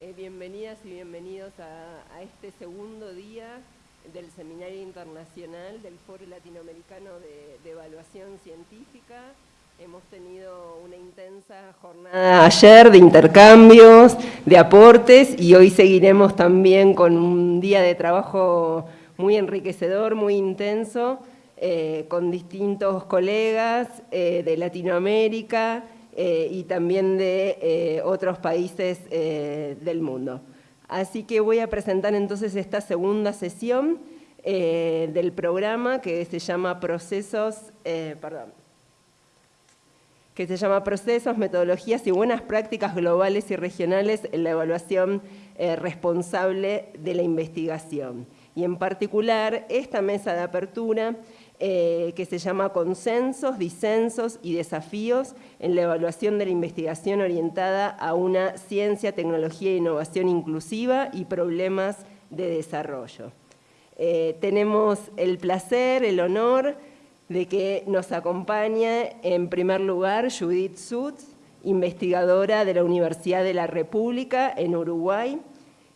Eh, bienvenidas y bienvenidos a, este segundo día del Seminario Internacional del Foro Latinoamericano de, Evaluación Científica. Hemos tenido una intensa jornada ayer de intercambios, de aportes y hoy seguiremos también con un día de trabajo muy enriquecedor, muy intenso, eh, con distintos colegas eh, de Latinoamérica, eh, y también de eh, otros países eh, del mundo. Así que voy a presentar entonces esta segunda sesión del programa que se llama Procesos, perdón, que se llama Procesos, Metodologías y Buenas Prácticas Globales y Regionales en la Evaluación Responsable de la Investigación. Y en particular, esta mesa de apertura eh, que se llama Consensos, Disensos y Desafíos en la evaluación de la investigación orientada a una ciencia, tecnología e innovación inclusiva y problemas de desarrollo. Eh, tenemos el placer, el honor de que nos acompañe en primer lugar Judith Sutz, investigadora de la Universidad de la República en Uruguay.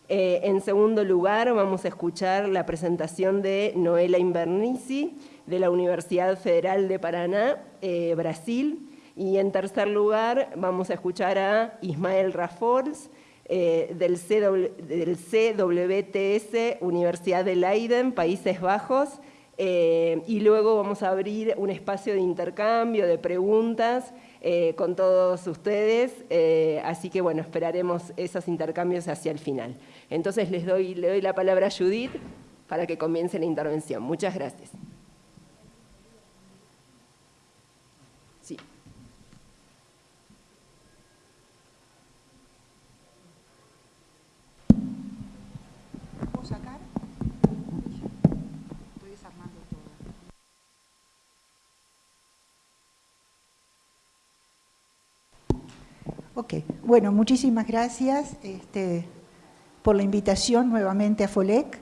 Eh, en segundo lugar vamos a escuchar la presentación de Noela Invernici, de la Universidad Federal de Paraná, eh, Brasil. Y en tercer lugar vamos a escuchar a Ismael Rafols, eh, del, CWTS, Universidad de Leiden, Países Bajos, eh, y luego vamos a abrir un espacio de intercambio, de preguntas con todos ustedes, así que bueno, esperaremos esos intercambios hacia el final. Entonces les doy, le doy la palabra a Judith para que comience la intervención. Muchas gracias. Ok, bueno, muchísimas gracias este, por la invitación nuevamente a FOLEC.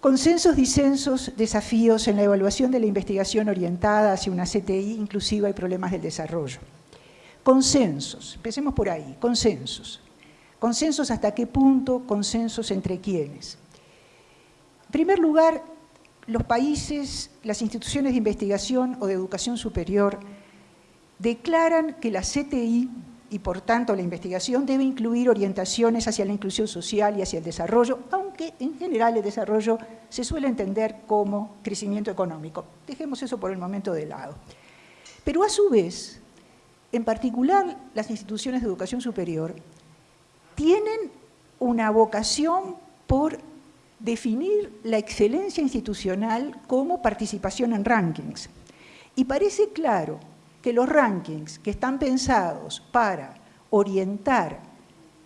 Consensos, disensos, desafíos en la evaluación de la investigación orientada hacia una CTI inclusiva y problemas del desarrollo. Consensos, empecemos por ahí, consensos. Consensos hasta qué punto, consensos entre quiénes. En primer lugar, los países, las instituciones de investigación o de educación superior declaran que la CTI y por tanto la investigación debe incluir orientaciones hacia la inclusión social y hacia el desarrollo, aunque en general el desarrollo se suele entender como crecimiento económico. Dejemos eso por el momento de lado. Pero a su vez, en particular las instituciones de educación superior, tienen una vocación por definir la excelencia institucional como participación en rankings. Y parece claro que los rankings que están pensados para orientar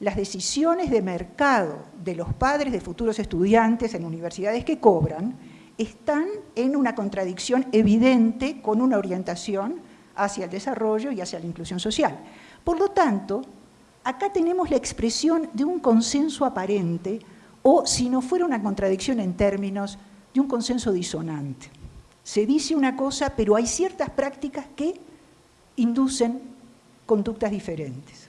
las decisiones de mercado de los padres de futuros estudiantes en universidades que cobran, están en una contradicción evidente con una orientación hacia el desarrollo y hacia la inclusión social. Por lo tanto, acá tenemos la expresión de un consenso aparente o, si no fuera una contradicción en términos, de un consenso disonante. Se dice una cosa, pero hay ciertas prácticas que inducen conductas diferentes.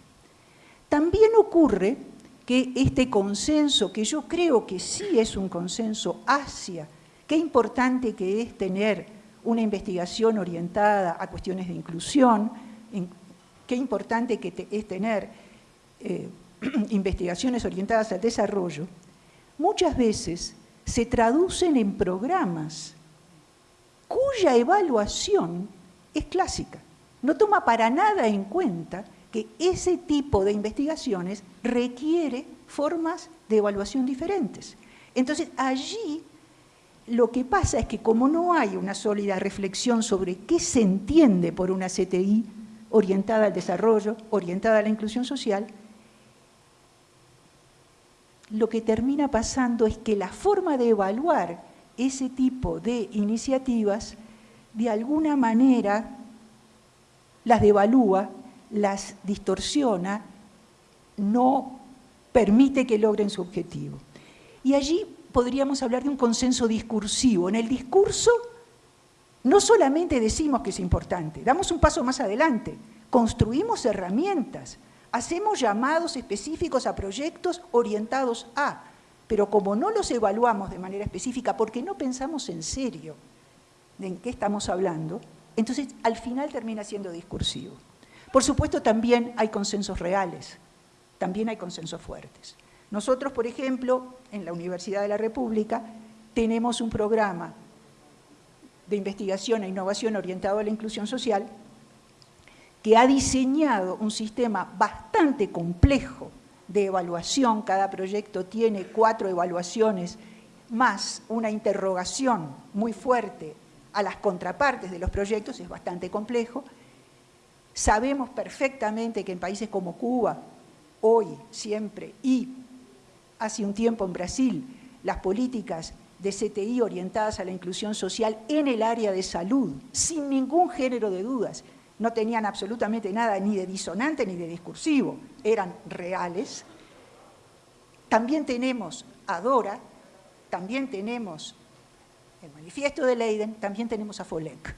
También ocurre que este consenso, que yo creo que sí es un consenso hacia qué importante que es tener una investigación orientada a cuestiones de inclusión, qué importante que es tener eh, investigaciones orientadas al desarrollo, muchas veces se traducen en programas cuya evaluación es clásica no toma para nada en cuenta que ese tipo de investigaciones requiere formas de evaluación diferentes. Entonces, allí lo que pasa es que como no hay una sólida reflexión sobre qué se entiende por una CTI orientada al desarrollo, orientada a la inclusión social, lo que termina pasando es que la forma de evaluar ese tipo de iniciativas de alguna manera las devalúa, las distorsiona, no permite que logren su objetivo. Y allí podríamos hablar de un consenso discursivo. En el discurso no solamente decimos que es importante, damos un paso más adelante, construimos herramientas Hacemos llamados específicos a proyectos orientados a, pero como no los evaluamos de manera específica porque no pensamos en serio en qué estamos hablando, entonces al final termina siendo discursivo. Por supuesto también hay consensos reales, también hay consensos fuertes. Nosotros, por ejemplo, en la Universidad de la República, tenemos un programa de investigación e innovación orientado a la inclusión social que ha diseñado un sistema bastante complejo de evaluación, cada proyecto tiene cuatro evaluaciones, más una interrogación muy fuerte a las contrapartes de los proyectos, es bastante complejo. Sabemos perfectamente que en países como Cuba, hoy, siempre, y hace un tiempo en Brasil, las políticas de CTI orientadas a la inclusión social en el área de salud, sin ningún género de dudas, no tenían absolutamente nada ni de disonante ni de discursivo, eran reales. También tenemos a Dora, también tenemos el manifiesto de Leiden, también tenemos a FOLEC.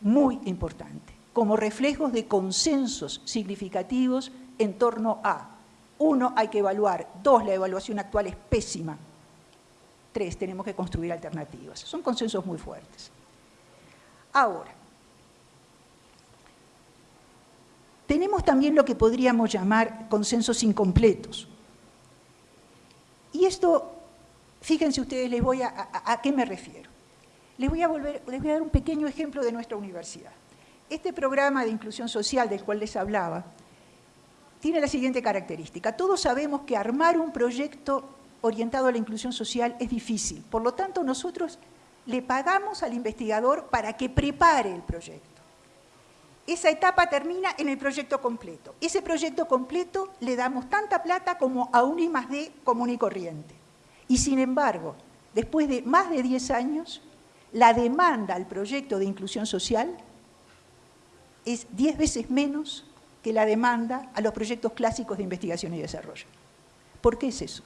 Muy importante, como reflejos de consensos significativos en torno a, uno, hay que evaluar, dos, la evaluación actual es pésima, tres, tenemos que construir alternativas. Son consensos muy fuertes. Ahora, tenemos también lo que podríamos llamar consensos incompletos. Y esto Fíjense ustedes, les voy a, a, qué me refiero. Les voy, a volver, les voy a dar un pequeño ejemplo de nuestra universidad. Este programa de inclusión social del cual les hablaba tiene la siguiente característica. Todos sabemos que armar un proyecto orientado a la inclusión social es difícil. Por lo tanto, nosotros le pagamos al investigador para que prepare el proyecto. Esa etapa termina en el proyecto completo. Ese proyecto completo le damos tanta plata como a un I más D común y corriente. Y sin embargo, después de más de 10 años, la demanda al proyecto de inclusión social es 10 veces menos que la demanda a los proyectos clásicos de investigación y desarrollo. ¿Por qué es eso?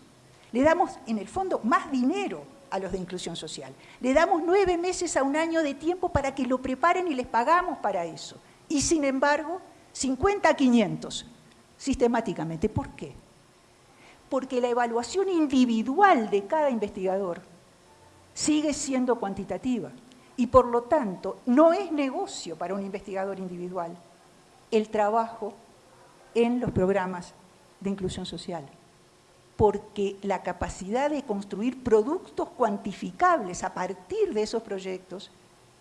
Le damos, en el fondo, más dinero a los de inclusión social. Le damos nueve meses a un año de tiempo para que lo preparen y les pagamos para eso. Y sin embargo, 50 a 500 sistemáticamente. ¿Por qué? porque la evaluación individual de cada investigador sigue siendo cuantitativa y por lo tanto no es negocio para un investigador individual el trabajo en los programas de inclusión social, porque la capacidad de construir productos cuantificables a partir de esos proyectos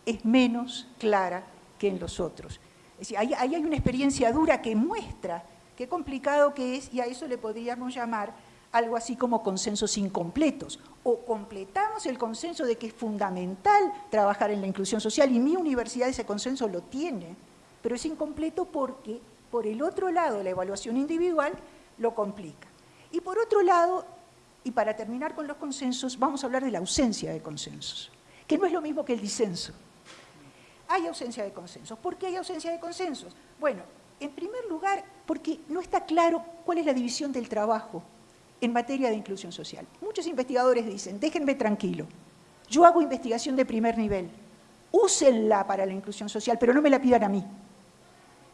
es menos clara que en los otros. Es decir, ahí, hay una experiencia dura que muestra qué complicado que es y a eso le podríamos llamar algo así como consensos incompletos. O completamos el consenso de que es fundamental trabajar en la inclusión social y mi universidad ese consenso lo tiene, pero es incompleto porque por el otro lado la evaluación individual lo complica. Y por otro lado, y para terminar con los consensos, vamos a hablar de la ausencia de consensos, que no es lo mismo que el disenso. Hay ausencia de consensos. ¿Por qué hay ausencia de consensos? Bueno, en primer lugar, porque no está claro cuál es la división del trabajo en materia de inclusión social. Muchos investigadores dicen, déjenme tranquilo, yo hago investigación de primer nivel, úsenla para la inclusión social, pero no me la pidan a mí.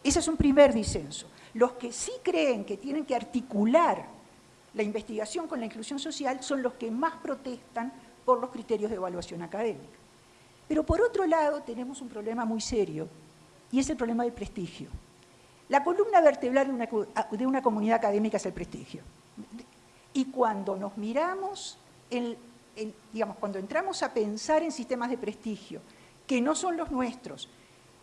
Ese es un primer disenso. Los que sí creen que tienen que articular la investigación con la inclusión social son los que más protestan por los criterios de evaluación académica. Pero por otro lado tenemos un problema muy serio y es el problema del prestigio. La columna vertebral de una, una comunidad académica es el prestigio. Y cuando nos miramos, digamos, cuando entramos a pensar en sistemas de prestigio, que no son los nuestros,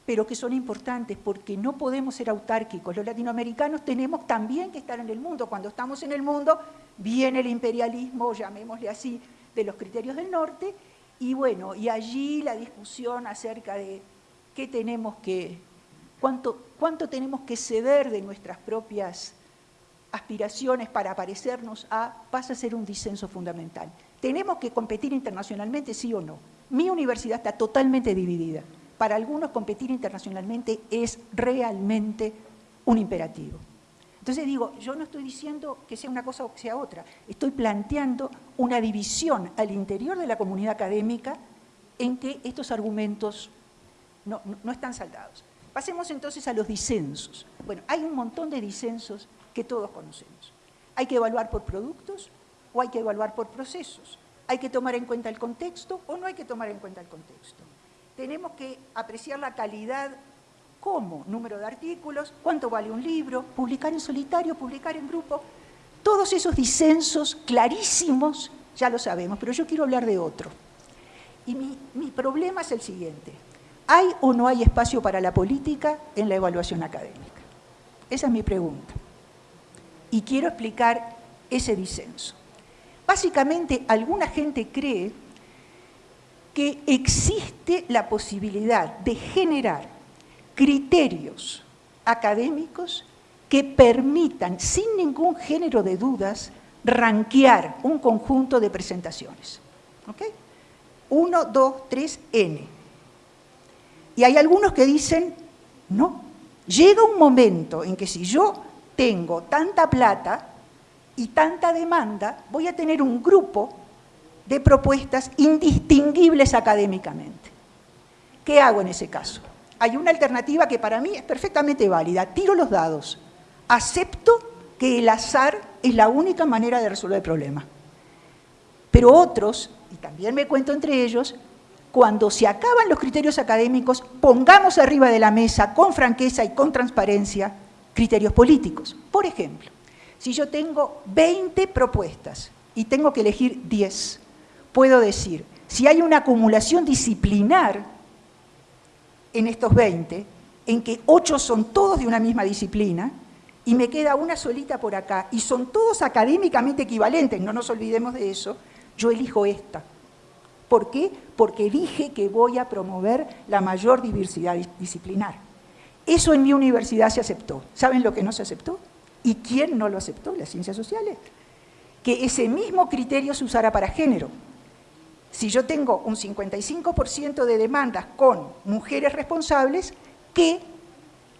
pero que son importantes porque no podemos ser autárquicos. Los latinoamericanos tenemos también que estar en el mundo. Cuando estamos en el mundo, viene el imperialismo, llamémosle así, de los criterios del norte, y bueno, y allí la discusión acerca de qué tenemos que, cuánto, cuánto tenemos que ceder de nuestras propias aspiraciones para parecernos a, pasa a ser un disenso fundamental. ¿Tenemos que competir internacionalmente, sí o no? Mi universidad está totalmente dividida. Para algunos competir internacionalmente es realmente un imperativo. Entonces digo, yo no estoy diciendo que sea una cosa o que sea otra, estoy planteando una división al interior de la comunidad académica en que estos argumentos no, están saldados. Pasemos entonces a los disensos. Bueno, hay un montón de disensos que todos conocemos. Hay que evaluar por productos o hay que evaluar por procesos. Hay que tomar en cuenta el contexto o no hay que tomar en cuenta el contexto. Tenemos que apreciar la calidad como número de artículos, cuánto vale un libro, publicar en solitario, publicar en grupo. Todos esos disensos clarísimos ya lo sabemos, pero yo quiero hablar de otro. Y mi, mi problema es el siguiente. ¿Hay o no hay espacio para la política en la evaluación académica? Esa es mi pregunta. Y quiero explicar ese disenso. Básicamente, alguna gente cree que existe la posibilidad de generar criterios académicos que permitan, sin ningún género de dudas, ranquear un conjunto de presentaciones. ¿Ok? 1, 2, 3, N. Y hay algunos que dicen, no, llega un momento en que si yo tengo tanta plata y tanta demanda, voy a tener un grupo de propuestas indistinguibles académicamente. ¿Qué hago en ese caso? Hay una alternativa que para mí es perfectamente válida. Tiro los dados. Acepto que el azar es la única manera de resolver el problema. Pero otros, y también me cuento entre ellos, cuando se acaban los criterios académicos, pongamos arriba de la mesa con franqueza y con transparencia criterios políticos. Por ejemplo, si yo tengo 20 propuestas y tengo que elegir 10, puedo decir, si hay una acumulación disciplinar en estos 20, en que 8 son todos de una misma disciplina, y me queda una solita por acá, y son todos académicamente equivalentes, no nos olvidemos de eso, yo elijo esta. ¿Por qué? Porque dije que voy a promover la mayor diversidad disciplinar. Eso en mi universidad se aceptó. ¿Saben lo que no se aceptó? ¿Y quién no lo aceptó? Las ciencias sociales. Que ese mismo criterio se usara para género. Si yo tengo un 55% de demandas con mujeres responsables, que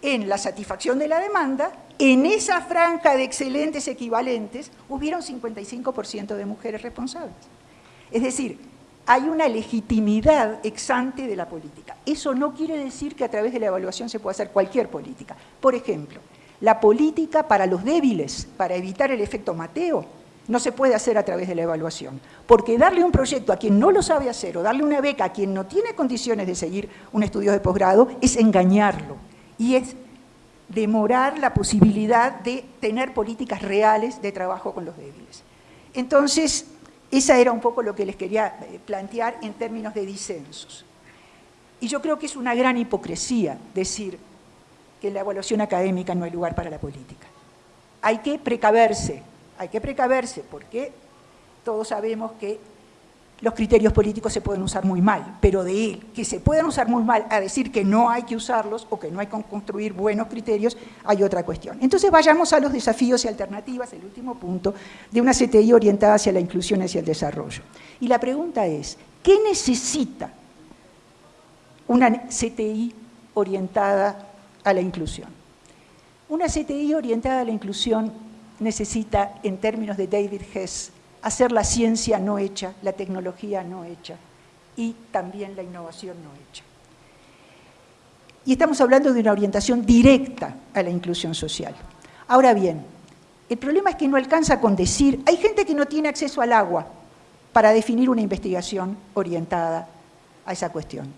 en la satisfacción de la demanda, en esa franja de excelentes equivalentes, hubiera un 55% de mujeres responsables. Es decir, hay una legitimidad exante de la política. Eso no quiere decir que a través de la evaluación se pueda hacer cualquier política. Por ejemplo, la política para los débiles, para evitar el efecto Mateo, no se puede hacer a través de la evaluación. Porque darle un proyecto a quien no lo sabe hacer o darle una beca a quien no tiene condiciones de seguir un estudio de posgrado es engañarlo. Y es demorar la posibilidad de tener políticas reales de trabajo con los débiles. Entonces, esa era un poco lo que les quería eh, plantear en términos de disensos. Y yo creo que es una gran hipocresía decir que en la evaluación académica no hay lugar para la política. Hay que precaverse, hay que precaverse porque todos sabemos que los criterios políticos se pueden usar muy mal, pero de él, que se puedan usar muy mal a decir que no hay que usarlos o que no hay que construir buenos criterios, hay otra cuestión. Entonces vayamos a los desafíos y alternativas, el último punto, de una CTI orientada hacia la inclusión y hacia el desarrollo. Y la pregunta es, ¿qué necesita una CTI orientada a la inclusión? Una CTI orientada a la inclusión necesita, en términos de David Hess, hacer la ciencia no hecha, la tecnología no hecha y también la innovación no hecha. Y estamos hablando de una orientación directa a la inclusión social. Ahora bien, el problema es que no alcanza con decir, hay gente que no tiene acceso al agua para definir una investigación orientada a esa cuestión.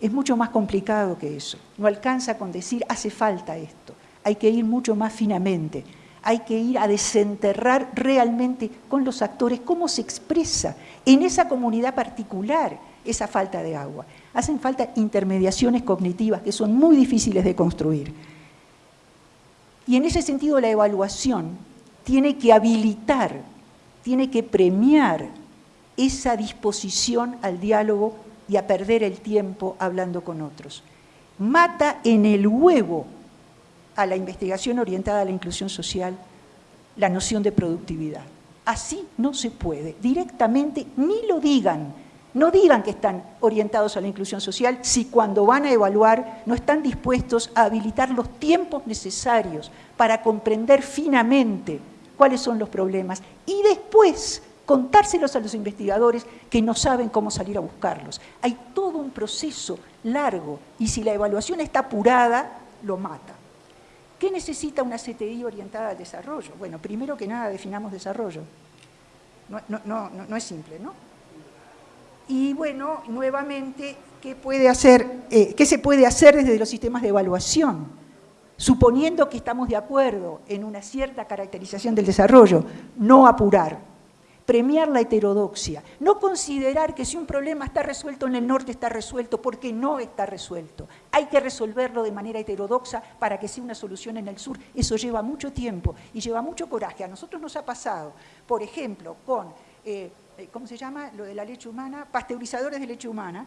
Es mucho más complicado que eso. No alcanza con decir, hace falta esto. Hay que ir mucho más finamente hay que ir a desenterrar realmente con los actores cómo se expresa en esa comunidad particular esa falta de agua. Hacen falta intermediaciones cognitivas que son muy difíciles de construir. Y en ese sentido la evaluación tiene que habilitar, tiene que premiar esa disposición al diálogo y a perder el tiempo hablando con otros. Mata en el huevo a la investigación orientada a la inclusión social la noción de productividad. Así no se puede, directamente ni lo digan, no digan que están orientados a la inclusión social si cuando van a evaluar no están dispuestos a habilitar los tiempos necesarios para comprender finamente cuáles son los problemas y después contárselos a los investigadores que no saben cómo salir a buscarlos. Hay todo un proceso largo y si la evaluación está apurada, lo mata. ¿Qué necesita una CTI orientada al desarrollo? Bueno, primero que nada definamos desarrollo. No, es simple, ¿no? Y bueno, nuevamente, ¿qué, puede hacer, eh, ¿qué se puede hacer desde los sistemas de evaluación? Suponiendo que estamos de acuerdo en una cierta caracterización del desarrollo, no apurar, premiar la heterodoxia, no considerar que si un problema está resuelto en el norte está resuelto porque no está resuelto. Hay que resolverlo de manera heterodoxa para que sea una solución en el sur. Eso lleva mucho tiempo y lleva mucho coraje. A nosotros nos ha pasado, por ejemplo, con, eh, eh, ¿cómo se llama? Lo de la leche humana, pasteurizadores de leche humana,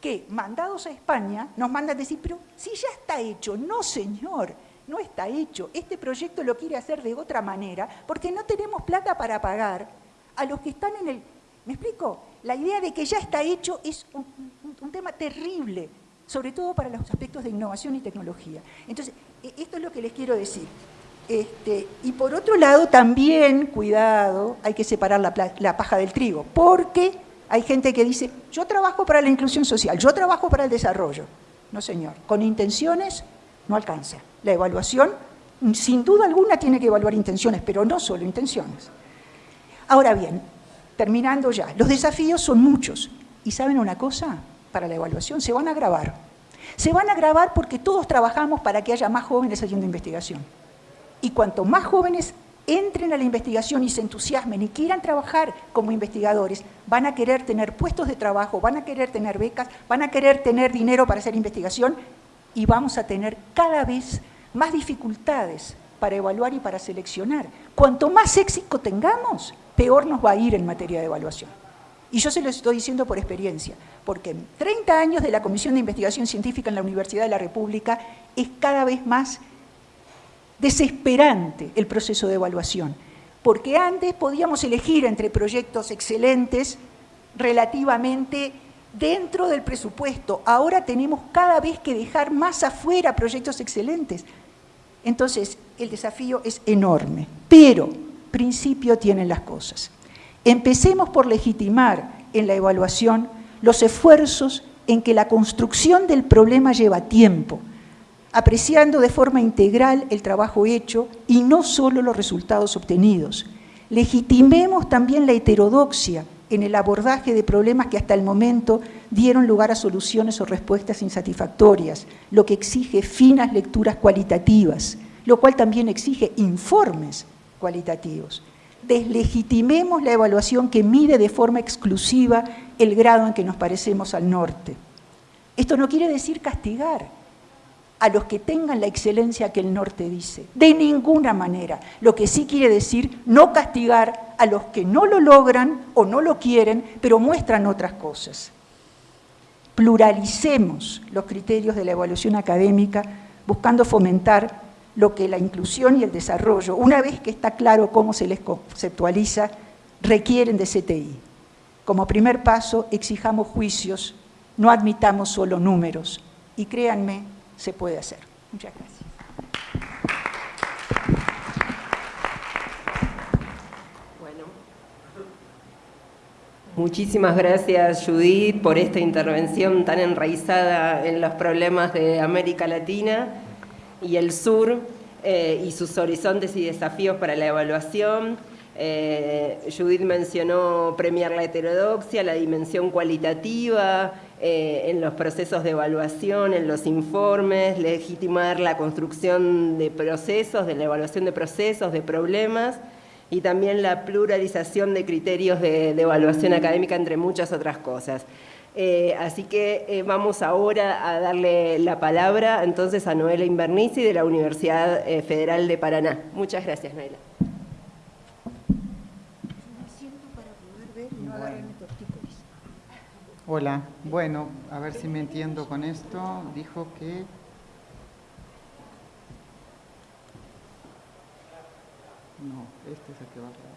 que mandados a España nos mandan decir, pero si ya está hecho, no señor, no está hecho. Este proyecto lo quiere hacer de otra manera porque no tenemos plata para pagar a los que están en el... ¿Me explico? La idea de que ya está hecho es un, tema terrible, sobre todo para los aspectos de innovación y tecnología. Entonces, e, esto es lo que les quiero decir. Este, y por otro lado, también, cuidado, hay que separar la, la paja del trigo, porque hay gente que dice, yo trabajo para la inclusión social, yo trabajo para el desarrollo. No, señor, con intenciones no alcanza. La evaluación, sin duda alguna, tiene que evaluar intenciones, pero no solo intenciones. Ahora bien, terminando ya, los desafíos son muchos. ¿Y saben una cosa? Para la evaluación se van a agravar. Se van a agravar porque todos trabajamos para que haya más jóvenes haciendo investigación. Y cuanto más jóvenes entren a la investigación y se entusiasmen y quieran trabajar como investigadores, van a querer tener puestos de trabajo, van a querer tener becas, van a querer tener dinero para hacer investigación y vamos a tener cada vez más dificultades para evaluar y para seleccionar. Cuanto más éxito tengamos, peor nos va a ir en materia de evaluación. Y yo se lo estoy diciendo por experiencia, porque en 30 años de la Comisión de Investigación Científica en la Universidad de la República es cada vez más desesperante el proceso de evaluación, porque antes podíamos elegir entre proyectos excelentes relativamente dentro del presupuesto, ahora tenemos cada vez que dejar más afuera proyectos excelentes. Entonces, el desafío es enorme, pero principio tienen las cosas. Empecemos por legitimar en la evaluación los esfuerzos en que la construcción del problema lleva tiempo, apreciando de forma integral el trabajo hecho y no solo los resultados obtenidos. Legitimemos también la heterodoxia en el abordaje de problemas que hasta el momento dieron lugar a soluciones o respuestas insatisfactorias, lo que exige finas lecturas cualitativas, lo cual también exige informes cualitativos. Deslegitimemos la evaluación que mide de forma exclusiva el grado en que nos parecemos al norte. Esto no quiere decir castigar a los que tengan la excelencia que el norte dice, de ninguna manera. Lo que sí quiere decir no castigar a los que no lo logran o no lo quieren, pero muestran otras cosas. Pluralicemos los criterios de la evaluación académica buscando fomentar lo que la inclusión y el desarrollo, una vez que está claro cómo se les conceptualiza, requieren de CTI. Como primer paso, exijamos juicios, no admitamos solo números. Y créanme, se puede hacer. Muchas gracias. Bueno, muchísimas gracias Judith por esta intervención tan enraizada en los problemas de América Latina y el sur eh, y sus horizontes y desafíos para la evaluación. Eh, Judith mencionó premiar la heterodoxia, la dimensión cualitativa eh, en los procesos de evaluación, en los informes, legitimar la construcción de procesos, de la evaluación de procesos, de problemas y también la pluralización de criterios de evaluación académica, entre muchas otras cosas. Eh, así que eh, vamos ahora a darle la palabra entonces a Noela Invernici de la Universidad eh, Federal de Paraná. Muchas gracias, Noela. Hola, bueno, a ver si me entiendo con esto. Dijo que... No, este es el que va a hablar.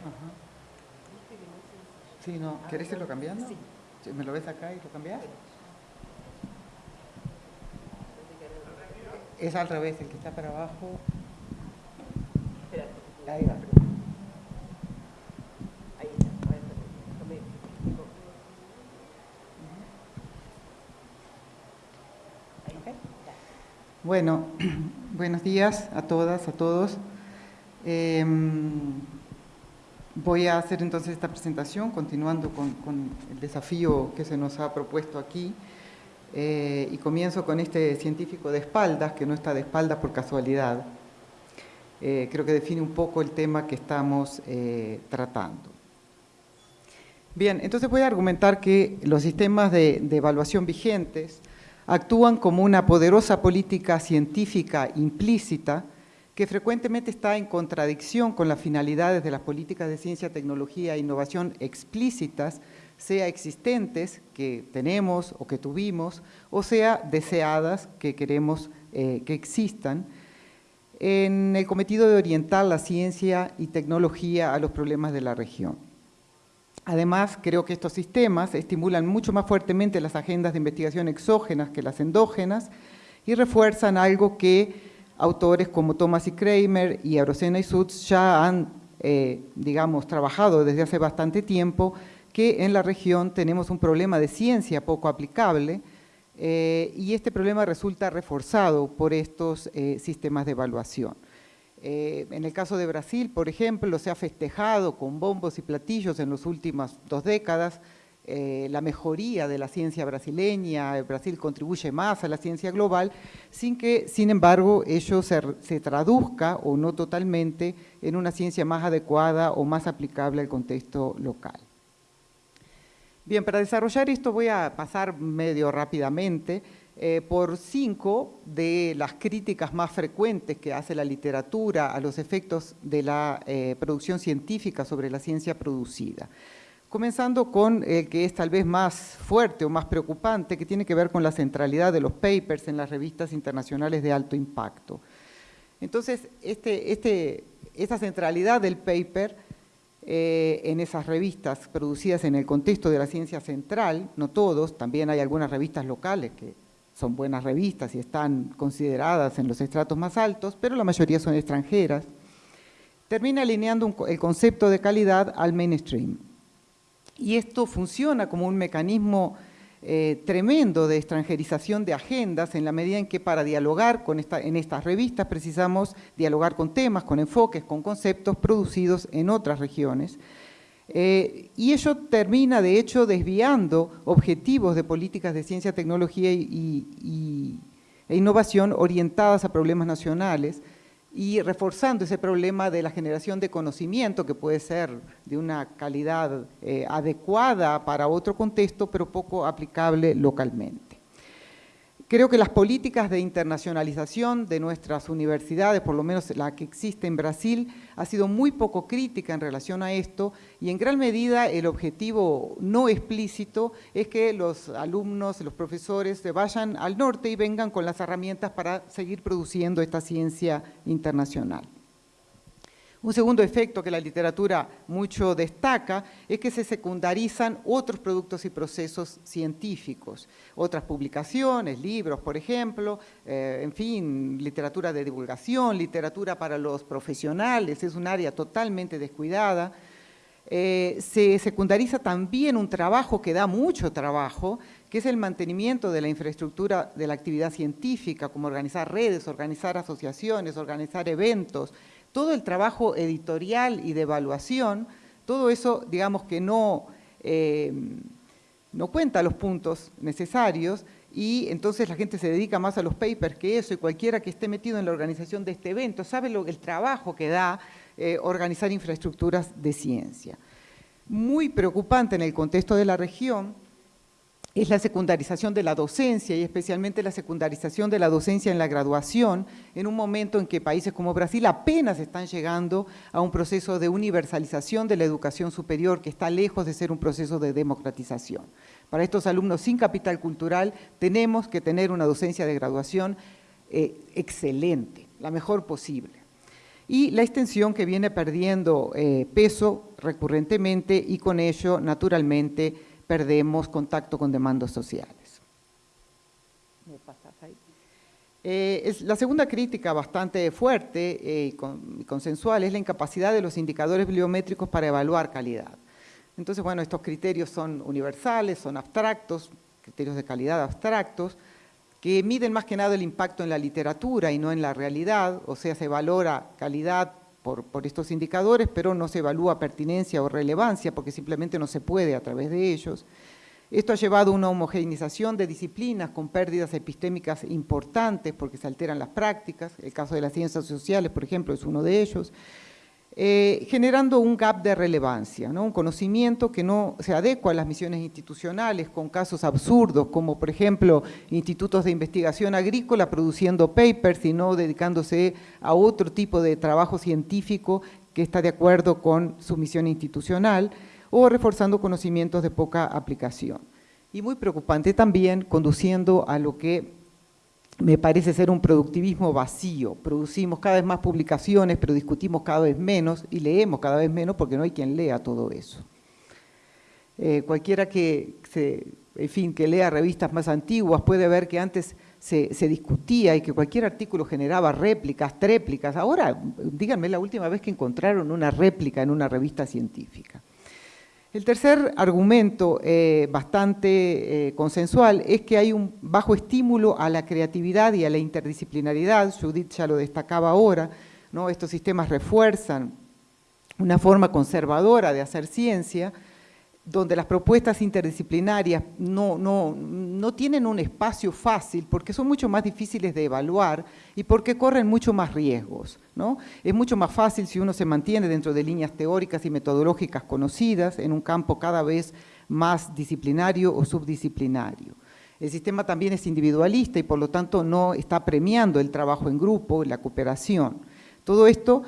Ajá. Sí, no. ¿Querés irlo cambiando? Sí. ¿Me lo ves acá y lo cambias? Es al revés, el que está para abajo. Ahí va. Bueno, buenos días a todas, a todos. Em, voy a hacer entonces esta presentación continuando con, con el desafío que se nos ha propuesto aquí. Eh, y comienzo con este científico de espaldas, que no está de espaldas por casualidad. Eh, creo que define un poco el tema que estamos eh, tratando. Bien, entonces voy a argumentar que los sistemas de, de evaluación vigentes actúan como una poderosa política científica implícita que frecuentemente está en contradicción con las finalidades de las políticas de ciencia, tecnología e innovación explícitas, sea existentes, que tenemos o que tuvimos, o sea deseadas, que queremos eh, que existan, en el cometido de orientar la ciencia y tecnología a los problemas de la región. Además, creo que estos sistemas estimulan mucho más fuertemente las agendas de investigación exógenas que las endógenas y refuerzan algo que autores como Thomas y Kramer y Arocena y Sutz ya han, eh, digamos, trabajado desde hace bastante tiempo, que en la región tenemos un problema de ciencia poco aplicable eh, y este problema resulta reforzado por estos eh, sistemas de evaluación. Eh, en el caso de Brasil, por ejemplo, se ha festejado con bombos y platillos en las últimas dos décadas eh, la mejoría de la ciencia brasileña, Brasil contribuye más a la ciencia global, sin que, sin embargo, ello se, se traduzca, o no totalmente, en una ciencia más adecuada o más aplicable al contexto local. Bien, para desarrollar esto voy a pasar medio rápidamente eh, por cinco de las críticas más frecuentes que hace la literatura a los efectos de la eh, producción científica sobre la ciencia producida. Comenzando con el que es tal vez más fuerte o más preocupante, que tiene que ver con la centralidad de los papers en las revistas internacionales de alto impacto. Entonces, este, este, esta centralidad del paper eh, en esas revistas producidas en el contexto de la ciencia central, no todos, también hay algunas revistas locales que son buenas revistas y están consideradas en los estratos más altos, pero la mayoría son extranjeras, termina alineando el concepto de calidad al mainstream. Y esto funciona como un mecanismo eh, tremendo de extranjerización de agendas en la medida en que para dialogar con en estas revistas precisamos dialogar con temas, con enfoques, con conceptos producidos en otras regiones. Eh, y ello termina, de hecho, desviando objetivos de políticas de ciencia, tecnología e innovación orientadas a problemas nacionales, y reforzando ese problema de la generación de conocimiento que puede ser de una calidad eh, adecuada para otro contexto, pero poco aplicable localmente. Creo que las políticas de internacionalización de nuestras universidades, por lo menos la que existe en Brasil, ha sido muy poco crítica en relación a esto y en gran medida el objetivo no explícito es que los alumnos, los profesores se vayan al norte y vengan con las herramientas para seguir produciendo esta ciencia internacional. Un segundo efecto que la literatura mucho destaca es que se secundarizan otros productos y procesos científicos, otras publicaciones, libros, por ejemplo, eh, en fin, literatura de divulgación, literatura para los profesionales, es un área totalmente descuidada. Eh, se secundariza también un trabajo que da mucho trabajo, que es el mantenimiento de la infraestructura de la actividad científica, como organizar redes, organizar asociaciones, organizar eventos, todo el trabajo editorial y de evaluación, todo eso, digamos que no, eh, no cuenta los puntos necesarios y entonces la gente se dedica más a los papers que eso y cualquiera que esté metido en la organización de este evento sabe lo, el trabajo que da eh, organizar infraestructuras de ciencia. Muy preocupante en el contexto de la región es la secundarización de la docencia y especialmente la secundarización de la docencia en la graduación en un momento en que países como Brasil apenas están llegando a un proceso de universalización de la educación superior que está lejos de ser un proceso de democratización. Para estos alumnos sin capital cultural tenemos que tener una docencia de graduación eh, excelente, la mejor posible. Y la extensión que viene perdiendo eh, peso recurrentemente y con ello, naturalmente, perdemos contacto con demandas sociales. Eh, la segunda crítica bastante fuerte y consensual es la incapacidad de los indicadores bibliométricos para evaluar calidad. Entonces, bueno, estos criterios son universales, son abstractos, criterios de calidad abstractos, que miden más que nada el impacto en la literatura y no en la realidad, o sea, se valora calidad por, estos indicadores, pero no se evalúa pertinencia o relevancia, porque simplemente no se puede a través de ellos. Esto ha llevado a una homogeneización de disciplinas con pérdidas epistémicas importantes porque se alteran las prácticas, el caso de las ciencias sociales, por ejemplo, es uno de ellos, eh, generando un gap de relevancia, un conocimiento que no se adecua a las misiones institucionales con casos absurdos, como por ejemplo institutos de investigación agrícola produciendo papers y no dedicándose a otro tipo de trabajo científico que está de acuerdo con su misión institucional, o reforzando conocimientos de poca aplicación. Y muy preocupante también, conduciendo a lo que me parece ser un productivismo vacío. Producimos cada vez más publicaciones, pero discutimos cada vez menos y leemos cada vez menos porque no hay quien lea todo eso. Eh, cualquiera que, en fin, que lea revistas más antiguas puede ver que antes se, se, discutía y que cualquier artículo generaba réplicas, tréplicas. Ahora, díganme la última vez que encontraron una réplica en una revista científica. El tercer argumento eh, bastante eh, consensual es que hay un bajo estímulo a la creatividad y a la interdisciplinaridad, Judith ya lo destacaba ahora, ¿no? estos sistemas refuerzan una forma conservadora de hacer ciencia, donde las propuestas interdisciplinarias no, no, no, tienen un espacio fácil porque son mucho más difíciles de evaluar y porque corren mucho más riesgos. ¿no? Es mucho más fácil si uno se mantiene dentro de líneas teóricas y metodológicas conocidas en un campo cada vez más disciplinario o subdisciplinario. El sistema también es individualista y por lo tanto no está premiando el trabajo en grupo, la cooperación. Todo esto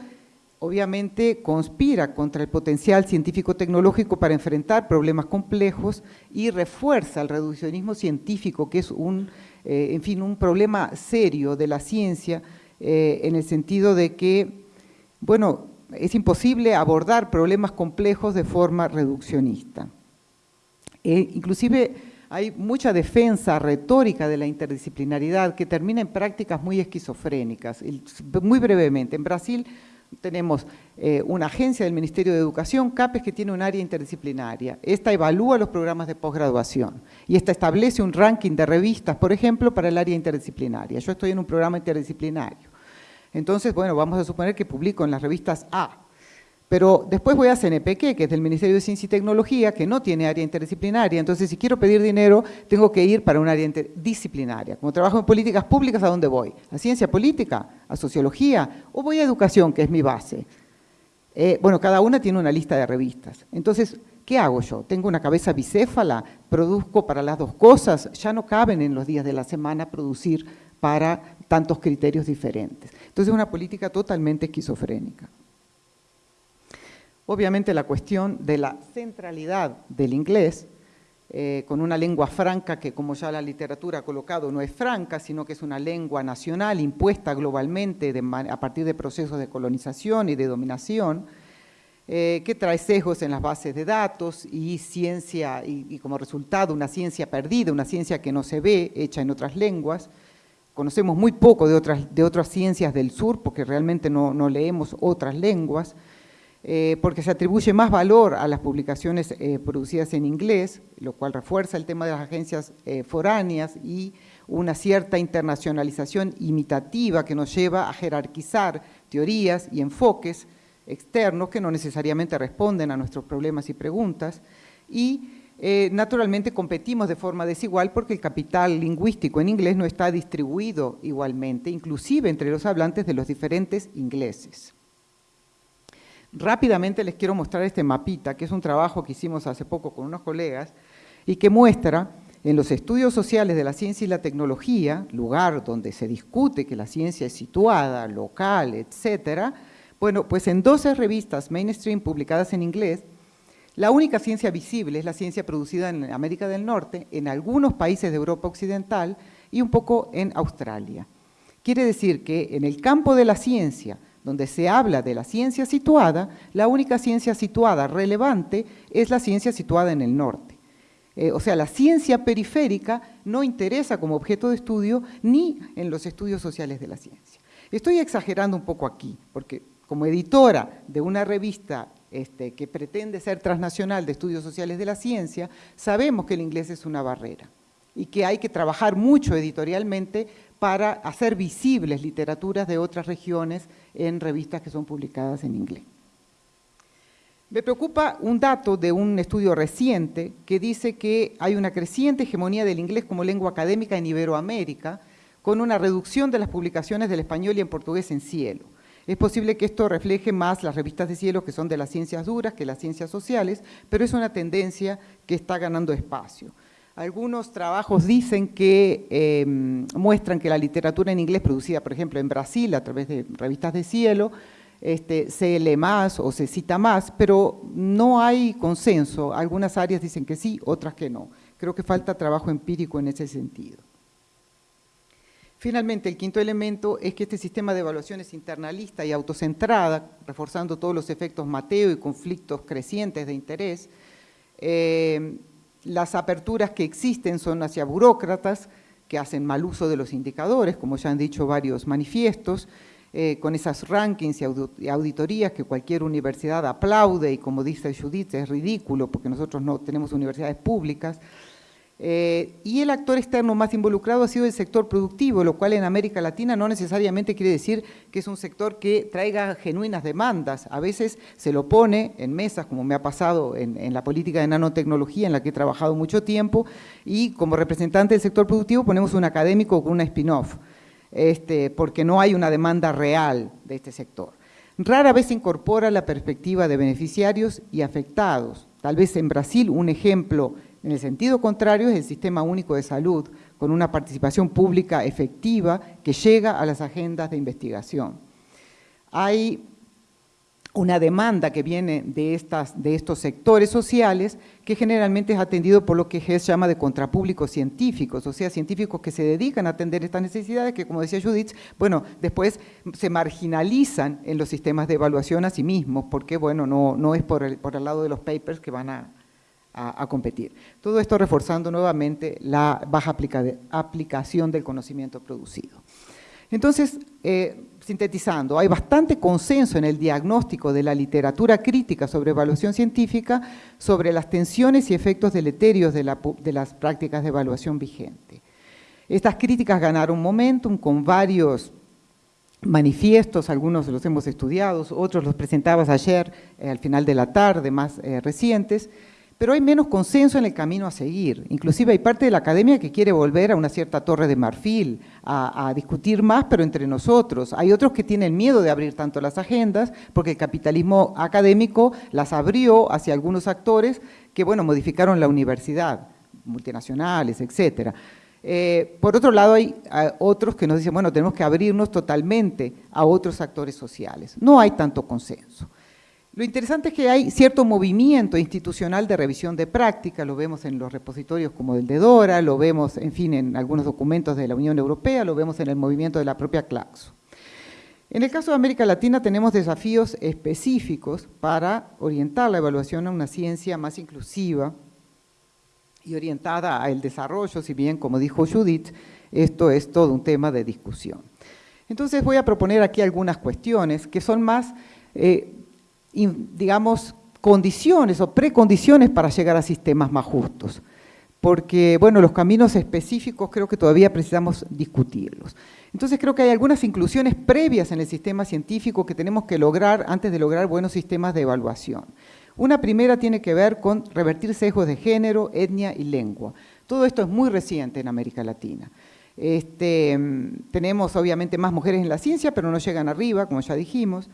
obviamente conspira contra el potencial científico-tecnológico para enfrentar problemas complejos y refuerza el reduccionismo científico, que es un, eh, en fin, un problema serio de la ciencia, eh, en el sentido de que, bueno, es imposible abordar problemas complejos de forma reduccionista. E inclusive hay mucha defensa retórica de la interdisciplinaridad que termina en prácticas muy esquizofrénicas. Muy brevemente, en Brasil tenemos eh, una agencia del Ministerio de Educación, CAPES, que tiene un área interdisciplinaria. Esta evalúa los programas de posgraduación y esta establece un ranking de revistas, por ejemplo, para el área interdisciplinaria. Yo estoy en un programa interdisciplinario. Entonces, bueno, vamos a suponer que publico en las revistas A, pero después voy a CNPq, que es del Ministerio de Ciencia y Tecnología, que no tiene área interdisciplinaria. Entonces, si quiero pedir dinero, tengo que ir para un área interdisciplinaria. Como trabajo en políticas públicas, ¿a dónde voy? ¿A ciencia política? ¿A sociología? ¿O voy a educación, que es mi base? Eh, bueno, cada una tiene una lista de revistas. Entonces, ¿qué hago yo? ¿Tengo una cabeza bicéfala? ¿Produzco para las dos cosas? Ya no caben en los días de la semana producir para tantos criterios diferentes. Entonces, es una política totalmente esquizofrénica. Obviamente la cuestión de la centralidad del inglés, eh, con una lengua franca que como ya la literatura ha colocado no es franca, sino que es una lengua nacional impuesta globalmente a partir de procesos de colonización y de dominación, eh, que trae sesgos en las bases de datos y ciencia, y, como resultado una ciencia perdida, una ciencia que no se ve, hecha en otras lenguas. Conocemos muy poco de otras, ciencias del sur porque realmente no leemos otras lenguas. Eh, porque se atribuye más valor a las publicaciones eh, producidas en inglés, lo cual refuerza el tema de las agencias eh, foráneas y una cierta internacionalización imitativa que nos lleva a jerarquizar teorías y enfoques externos que no necesariamente responden a nuestros problemas y preguntas, y naturalmente competimos de forma desigual porque el capital lingüístico en inglés no está distribuido igualmente, inclusive entre los hablantes de los diferentes ingleses. Rápidamente les quiero mostrar este mapita, que es un trabajo que hicimos hace poco con unos colegas, y que muestra en los estudios sociales de la ciencia y la tecnología, lugar donde se discute que la ciencia es situada, local, etcétera, bueno, pues en 12 revistas mainstream publicadas en inglés, la única ciencia visible es la ciencia producida en América del Norte, en algunos países de Europa Occidental y un poco en Australia. Quiere decir que en el campo de la ciencia, donde se habla de la ciencia situada, la única ciencia situada relevante es la ciencia situada en el norte. Eh, o sea, la ciencia periférica no interesa como objeto de estudio ni en los estudios sociales de la ciencia. Estoy exagerando un poco aquí, porque como editora de una revista este, que pretende ser transnacional de estudios sociales de la ciencia, sabemos que el inglés es una barrera y que hay que trabajar mucho editorialmente para hacer visibles literaturas de otras regiones en revistas que son publicadas en inglés. Me preocupa un dato de un estudio reciente que dice que hay una creciente hegemonía del inglés como lengua académica en Iberoamérica, con una reducción de las publicaciones del español y en portugués en cielo. Es posible que esto refleje más las revistas de cielo que son de las ciencias duras que las ciencias sociales, pero es una tendencia que está ganando espacio. Algunos trabajos dicen que em, muestran que la literatura en inglés producida, por ejemplo, en Brasil a través de revistas de cielo, este, se lee más o se cita más, pero no hay consenso. Algunas áreas dicen que sí, otras que no. Creo que falta trabajo empírico en ese sentido. Finalmente, el quinto elemento es que este sistema de evaluación es internalista y autocentrada, reforzando todos los efectos Mateo y conflictos crecientes de interés. Eh, las aperturas que existen son hacia burócratas que hacen mal uso de los indicadores, como ya han dicho varios manifiestos, eh, con esas rankings y auditorías que cualquier universidad aplaude y como dice Judith es ridículo porque nosotros no tenemos universidades públicas. Eh, y el actor externo más involucrado ha sido el sector productivo, lo cual en América Latina no necesariamente quiere decir que es un sector que traiga genuinas demandas. A veces se lo pone en mesas, como me ha pasado en, la política de nanotecnología, en la que he trabajado mucho tiempo, y como representante del sector productivo ponemos un académico con una spin-off este, porque no hay una demanda real de este sector. Rara vez se incorpora la perspectiva de beneficiarios y afectados. Tal vez en Brasil un ejemplo en el sentido contrario es el Sistema Único de Salud, con una participación pública efectiva que llega a las agendas de investigación. Hay una demanda que viene de, estas, de estos sectores sociales que generalmente es atendido por lo que Hess llama de contrapúblicos científicos, o sea, científicos que se dedican a atender estas necesidades que, como decía Judith, bueno, después se marginalizan en los sistemas de evaluación a sí mismos, porque, bueno, no, no es por el, por el lado de los papers que van a, a, competir. Todo esto reforzando nuevamente la baja aplicación del conocimiento producido. Entonces, eh, sintetizando, hay bastante consenso en el diagnóstico de la literatura crítica sobre evaluación científica sobre las tensiones y efectos deleterios de, las prácticas de evaluación vigente. Estas críticas ganaron momentum con varios manifiestos, algunos los hemos estudiado, otros los presentabas ayer eh, al final de la tarde, más eh, recientes, pero hay menos consenso en el camino a seguir. Inclusive hay parte de la academia que quiere volver a una cierta torre de marfil, a, discutir más, pero entre nosotros. Hay otros que tienen miedo de abrir tanto las agendas, porque el capitalismo académico las abrió hacia algunos actores que, bueno, modificaron la universidad, multinacionales, etcétera. Eh, por otro lado, hay otros que nos dicen, bueno, tenemos que abrirnos totalmente a otros actores sociales. No hay tanto consenso. Lo interesante es que hay cierto movimiento institucional de revisión de práctica, lo vemos en los repositorios como el de Dora, lo vemos, en fin, en algunos documentos de la Unión Europea, lo vemos en el movimiento de la propia Claxo. En el caso de América Latina tenemos desafíos específicos para orientar la evaluación a una ciencia más inclusiva y orientada al desarrollo, si bien, como dijo Judith, esto es todo un tema de discusión. Entonces voy a proponer aquí algunas cuestiones que son más eh, digamos, condiciones o precondiciones para llegar a sistemas más justos. Porque, bueno, los caminos específicos creo que todavía precisamos discutirlos. Entonces creo que hay algunas inclusiones previas en el sistema científico que tenemos que lograr antes de lograr buenos sistemas de evaluación. Una primera tiene que ver con revertir sesgos de género, etnia y lengua. Todo esto es muy reciente en América Latina. Este, tenemos obviamente más mujeres en la ciencia, pero no llegan arriba, como ya dijimos.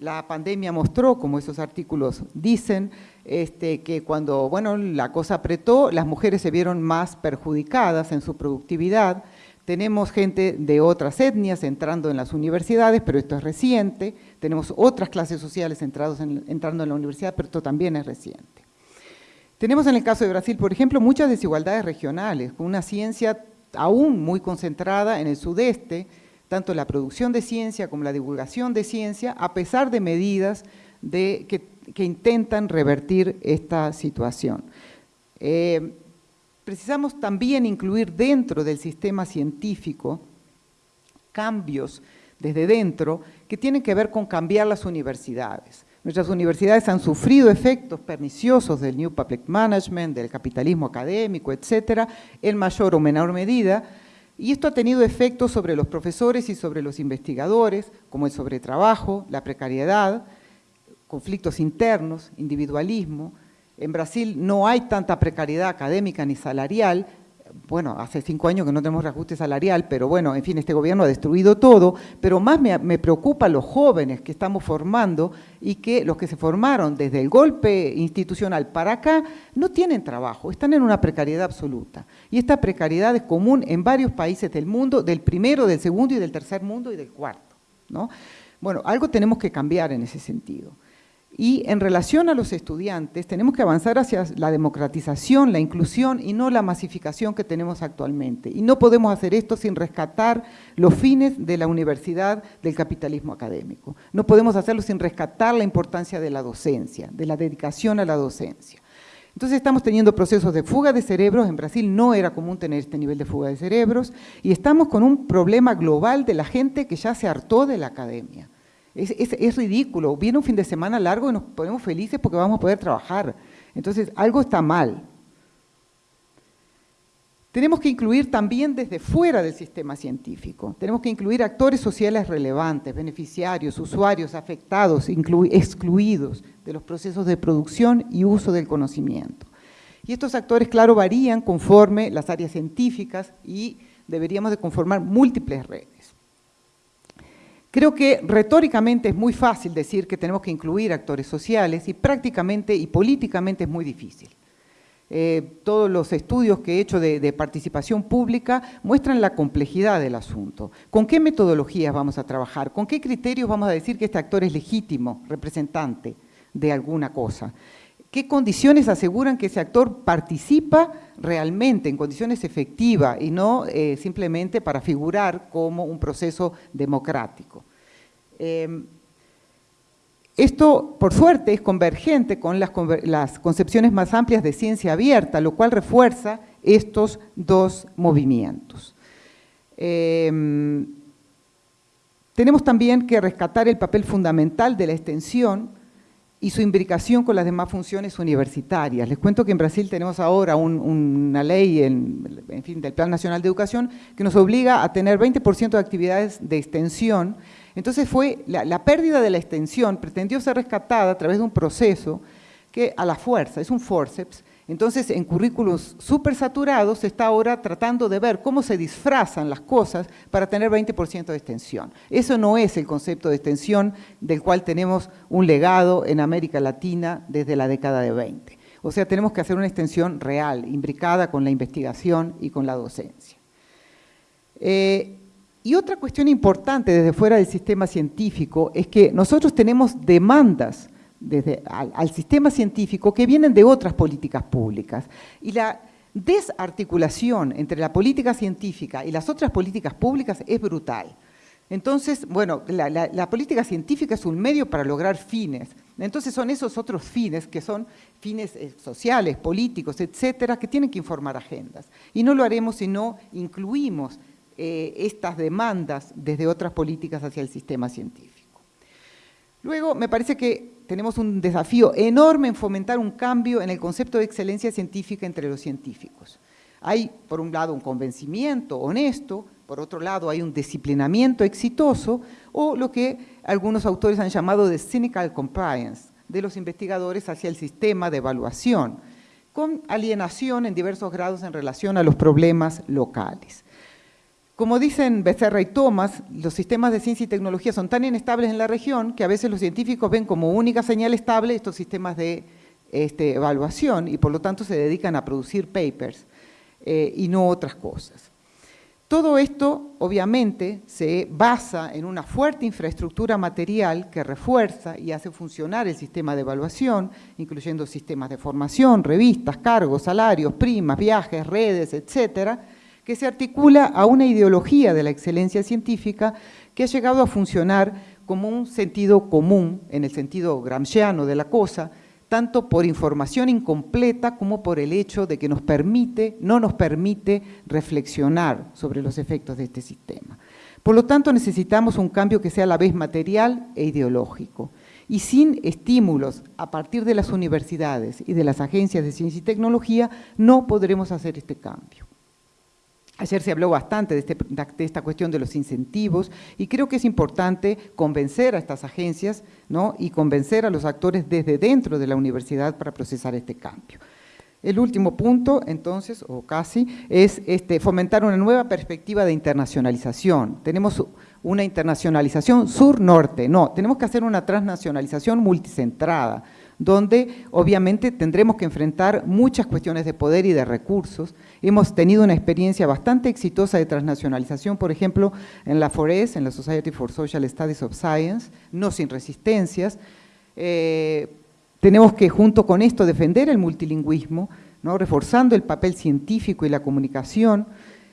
La pandemia mostró, como esos artículos dicen, este, que cuando bueno, la cosa apretó, las mujeres se vieron más perjudicadas en su productividad. Tenemos gente de otras etnias entrando en las universidades, pero esto es reciente. Tenemos otras clases sociales entrando en la universidad, pero esto también es reciente. Tenemos en el caso de Brasil, por ejemplo, muchas desigualdades regionales, con una ciencia aún muy concentrada en el sudeste, tanto la producción de ciencia como la divulgación de ciencia, a pesar de medidas que, intentan revertir esta situación. Eh, precisamos también incluir dentro del sistema científico cambios desde dentro que tienen que ver con cambiar las universidades. Nuestras universidades han sufrido efectos perniciosos del New Public Management, del capitalismo académico, etcétera, en mayor o menor medida, y esto ha tenido efectos sobre los profesores y sobre los investigadores, como el sobretrabajo, la precariedad, conflictos internos, individualismo. En Brasil no hay tanta precariedad académica ni salarial, bueno, hace cinco años que no tenemos reajuste salarial, pero bueno, en fin, este gobierno ha destruido todo, pero más me, me preocupa los jóvenes que estamos formando y que los que se formaron desde el golpe institucional para acá no tienen trabajo, están en una precariedad absoluta. Y esta precariedad es común en varios países del mundo, del primero, del segundo y del tercer mundo y del cuarto. ¿no? Bueno, algo tenemos que cambiar en ese sentido. Y en relación a los estudiantes, tenemos que avanzar hacia la democratización, la inclusión y no la masificación que tenemos actualmente. Y no podemos hacer esto sin rescatar los fines de la universidad del capitalismo académico. No podemos hacerlo sin rescatar la importancia de la docencia, de la dedicación a la docencia. Entonces estamos teniendo procesos de fuga de cerebros, en Brasil no era común tener este nivel de fuga de cerebros, y estamos con un problema global de la gente que ya se hartó de la academia. Es, ridículo. Viene un fin de semana largo y nos ponemos felices porque vamos a poder trabajar. Entonces, algo está mal. Tenemos que incluir también desde fuera del sistema científico. Tenemos que incluir actores sociales relevantes, beneficiarios, usuarios afectados, excluidos de los procesos de producción y uso del conocimiento. Y estos actores, claro, varían conforme las áreas científicas y deberíamos de conformar múltiples redes. Creo que retóricamente es muy fácil decir que tenemos que incluir actores sociales y prácticamente y políticamente es muy difícil. Eh, todos los estudios que he hecho de, participación pública muestran la complejidad del asunto. ¿Con qué metodologías vamos a trabajar? ¿Con qué criterios vamos a decir que este actor es legítimo, representante de alguna cosa? ¿Qué condiciones aseguran que ese actor participa realmente, en condiciones efectivas y no eh, simplemente para figurar como un proceso democrático? Em, esto, por suerte, es convergente con las, concepciones más amplias de ciencia abierta, lo cual refuerza estos dos movimientos. Em, tenemos también que rescatar el papel fundamental de la extensión y su imbricación con las demás funciones universitarias. Les cuento que en Brasil tenemos ahora una ley, en, fin, del Plan Nacional de Educación, que nos obliga a tener 20% de actividades de extensión. Entonces fue, la, la pérdida de la extensión pretendió ser rescatada a través de un proceso que a la fuerza, es un forceps, entonces, en currículos súper saturados se está ahora tratando de ver cómo se disfrazan las cosas para tener 20% de extensión. Eso no es el concepto de extensión del cual tenemos un legado en América Latina desde la década de 20. O sea, tenemos que hacer una extensión real, imbricada con la investigación y con la docencia. Eh, y otra cuestión importante desde fuera del sistema científico es que nosotros tenemos demandas desde, al, sistema científico que vienen de otras políticas públicas. Y la desarticulación entre la política científica y las otras políticas públicas es brutal. Entonces, bueno, la, política científica es un medio para lograr fines. Entonces son esos otros fines, que son fines eh, sociales, políticos, etcétera, que tienen que informar agendas. Y no lo haremos si no incluimos eh, estas demandas desde otras políticas hacia el sistema científico. Luego, me parece que tenemos un desafío enorme en fomentar un cambio en el concepto de excelencia científica entre los científicos. Hay, por un lado, un convencimiento honesto, por otro lado, hay un disciplinamiento exitoso, o lo que algunos autores han llamado de cynical compliance de los investigadores hacia el sistema de evaluación, con alienación en diversos grados en relación a los problemas locales. Como dicen Becerra y Thomas, los sistemas de ciencia y tecnología son tan inestables en la región que a veces los científicos ven como única señal estable estos sistemas de este, evaluación y por lo tanto se dedican a producir papers eh, y no otras cosas. Todo esto, obviamente, se basa en una fuerte infraestructura material que refuerza y hace funcionar el sistema de evaluación, incluyendo sistemas de formación, revistas, cargos, salarios, primas, viajes, redes, etcétera, que se articula a una ideología de la excelencia científica que ha llegado a funcionar como un sentido común, en el sentido gramsciano de la cosa, tanto por información incompleta como por el hecho de que nos permite, no nos permite reflexionar sobre los efectos de este sistema. Por lo tanto, necesitamos un cambio que sea a la vez material e ideológico. Y sin estímulos a partir de las universidades y de las agencias de ciencia y tecnología, no podremos hacer este cambio. Ayer se habló bastante este, de, esta cuestión de los incentivos y creo que es importante convencer a estas agencias ¿no? y convencer a los actores desde dentro de la universidad para procesar este cambio. El último punto, entonces, o casi, es este, fomentar una nueva perspectiva de internacionalización. Tenemos una internacionalización sur-norte, no, tenemos que hacer una transnacionalización multicentrada, donde obviamente tendremos que enfrentar muchas cuestiones de poder y de recursos. Hemos tenido una experiencia bastante exitosa de transnacionalización, por ejemplo, en la FORES, en la Society for Social Studies of Science, no sin resistencias. Eh, tenemos que, junto con esto, defender el multilingüismo, ¿no? reforzando el papel científico y la comunicación,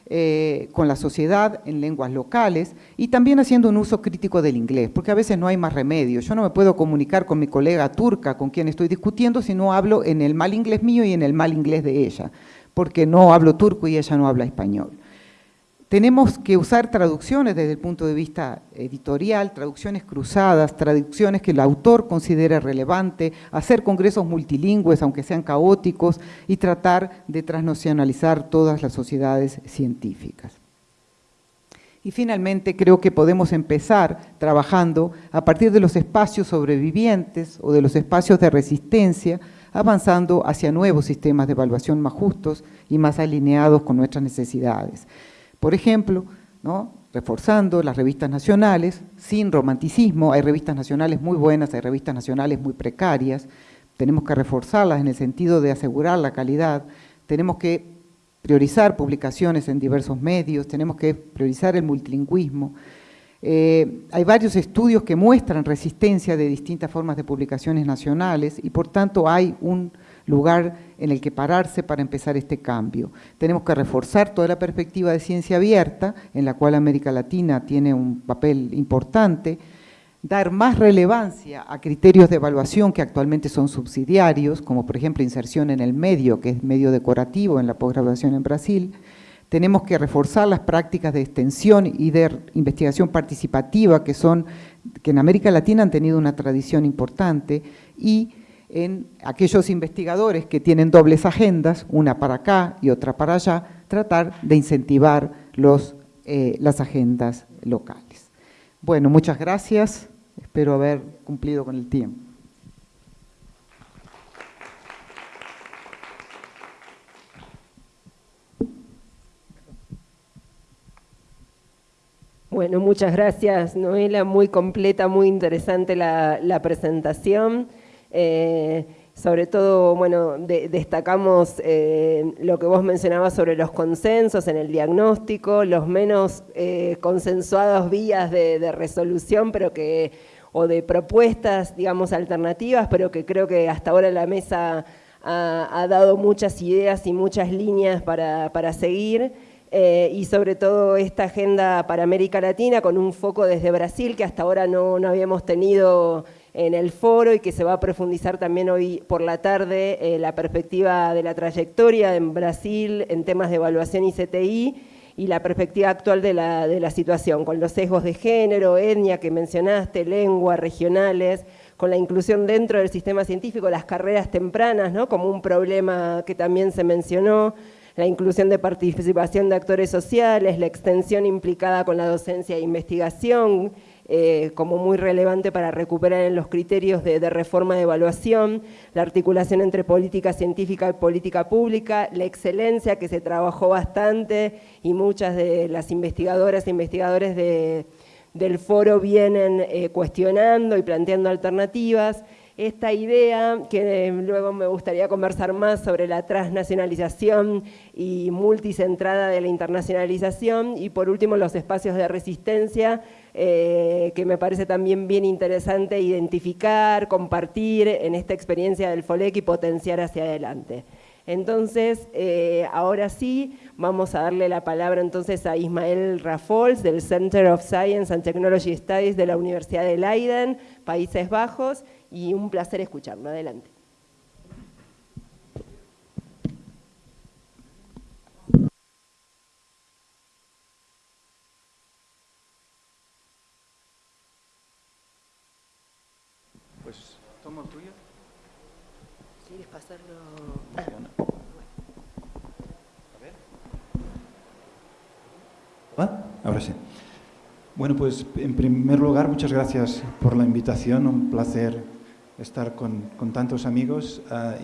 eh, con la sociedad en lenguas locales y también haciendo un uso crítico del inglés, porque a veces no hay más remedio. Yo no me puedo comunicar con mi colega turca con quien estoy discutiendo si no hablo en el mal inglés mío y en el mal inglés de ella, porque no hablo turco y ella no habla español tenemos que usar traducciones desde el punto de vista editorial, traducciones cruzadas, traducciones que el autor considere relevante, hacer congresos multilingües, aunque sean caóticos, y tratar de transnacionalizar todas las sociedades científicas. Y finalmente creo que podemos empezar trabajando a partir de los espacios sobrevivientes o de los espacios de resistencia, avanzando hacia nuevos sistemas de evaluación más justos y más alineados con nuestras necesidades. Por ejemplo, reforzando las revistas nacionales, sin romanticismo, hay revistas nacionales muy buenas, hay revistas nacionales muy precarias, tenemos que reforzarlas en el sentido de asegurar la calidad, tenemos que priorizar publicaciones en diversos medios, tenemos que priorizar el multilingüismo. Eh, hay varios estudios que muestran resistencia de distintas formas de publicaciones nacionales y por tanto hay un lugar en el que pararse para empezar este cambio. Tenemos que reforzar toda la perspectiva de ciencia abierta, en la cual América Latina tiene un papel importante, dar más relevancia a criterios de evaluación que actualmente son subsidiarios, como por ejemplo inserción en el medio, que es medio decorativo en la posgraduación en Brasil, tenemos que reforzar las prácticas de extensión y de investigación participativa que son que en América Latina han tenido una tradición importante y en aquellos investigadores que tienen dobles agendas, una para acá y otra para allá, tratar de incentivar los, eh, las agendas locales. Bueno, muchas gracias, espero haber cumplido con el tiempo. Bueno, muchas gracias Noela, muy completa, muy interesante la, la presentación. Eh, sobre todo, bueno, destacamos eh, lo que vos mencionabas sobre los consensos en el diagnóstico, los menos eh, consensuados vías de, resolución, pero que o de propuestas, digamos, alternativas, pero que creo que hasta ahora la mesa ha, dado muchas ideas y muchas líneas para, seguir. y sobre todo esta agenda para América Latina con un foco desde Brasil que hasta ahora no, no habíamos tenido en el foro y que se va a profundizar también hoy por la tarde eh, la perspectiva de la trayectoria en Brasil en temas de evaluación y CTI y la perspectiva actual de la, de la situación, con los sesgos de género, etnia que mencionaste, lengua, regionales, con la inclusión dentro del sistema científico, las carreras tempranas, ¿no? como un problema que también se mencionó, la inclusión de participación de actores sociales, la extensión implicada con la docencia e investigación, eh, como muy relevante para recuperar en los criterios de, reforma de evaluación, la articulación entre política científica y política pública, la excelencia que se trabajó bastante y muchas de las investigadoras e investigadores del foro vienen eh, cuestionando y planteando alternativas, esta idea, que luego me gustaría conversar más sobre la transnacionalización y multicentrada de la internacionalización, y por último los espacios de resistencia, eh, que me parece también bien interesante identificar, compartir en esta experiencia del FOLEC y potenciar hacia adelante. Entonces, eh, ahora sí, vamos a darle la palabra entonces a Ismael Rafols del Center of Science and Technology Studies de la Universidad de Leiden, Países Bajos, y un placer escucharlo. Adelante. Pues tomo tuyo. ¿Quieres pasarlo? Ah. A ver. ¿Va? Ahora sí. Bueno, pues en primer lugar, muchas gracias por la invitación. Un placer estar con, con tantos amigos ah,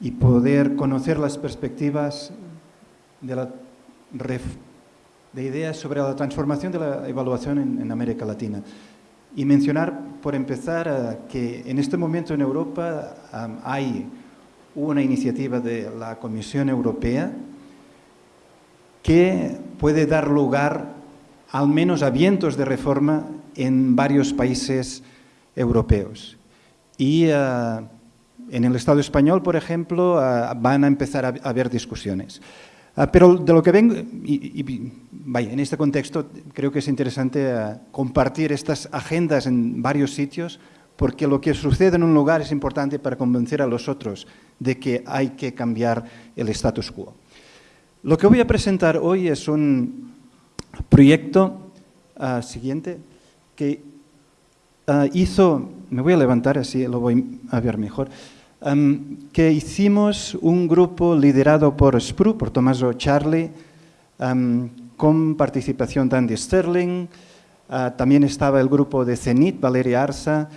y, poder conocer las perspectivas de, la de ideas sobre la transformación de la evaluación en, en América Latina. Y mencionar, por empezar, ah, que en este momento en Europa hay una iniciativa de la Comisión Europea que puede dar lugar al menos a vientos de reforma en varios países europeos. Y eh, en el Estado español, por ejemplo, eh, van a empezar a, haber discusiones. Ah, pero de lo que vengo, y, y, vaya, en este contexto creo que es interesante eh, compartir estas agendas en varios sitios, porque lo que sucede en un lugar es importante para convencer a los otros de que hay que cambiar el status quo. Lo que voy a presentar hoy es un proyecto ah, siguiente que ah, hizo, me voy a levantar así lo voy a ver mejor, am, que hicimos un grupo liderado por Spru, por Tommaso Charlie, am, con participación de Andy Sterling, ah, también estaba el grupo de CENIT, Valeria Arza,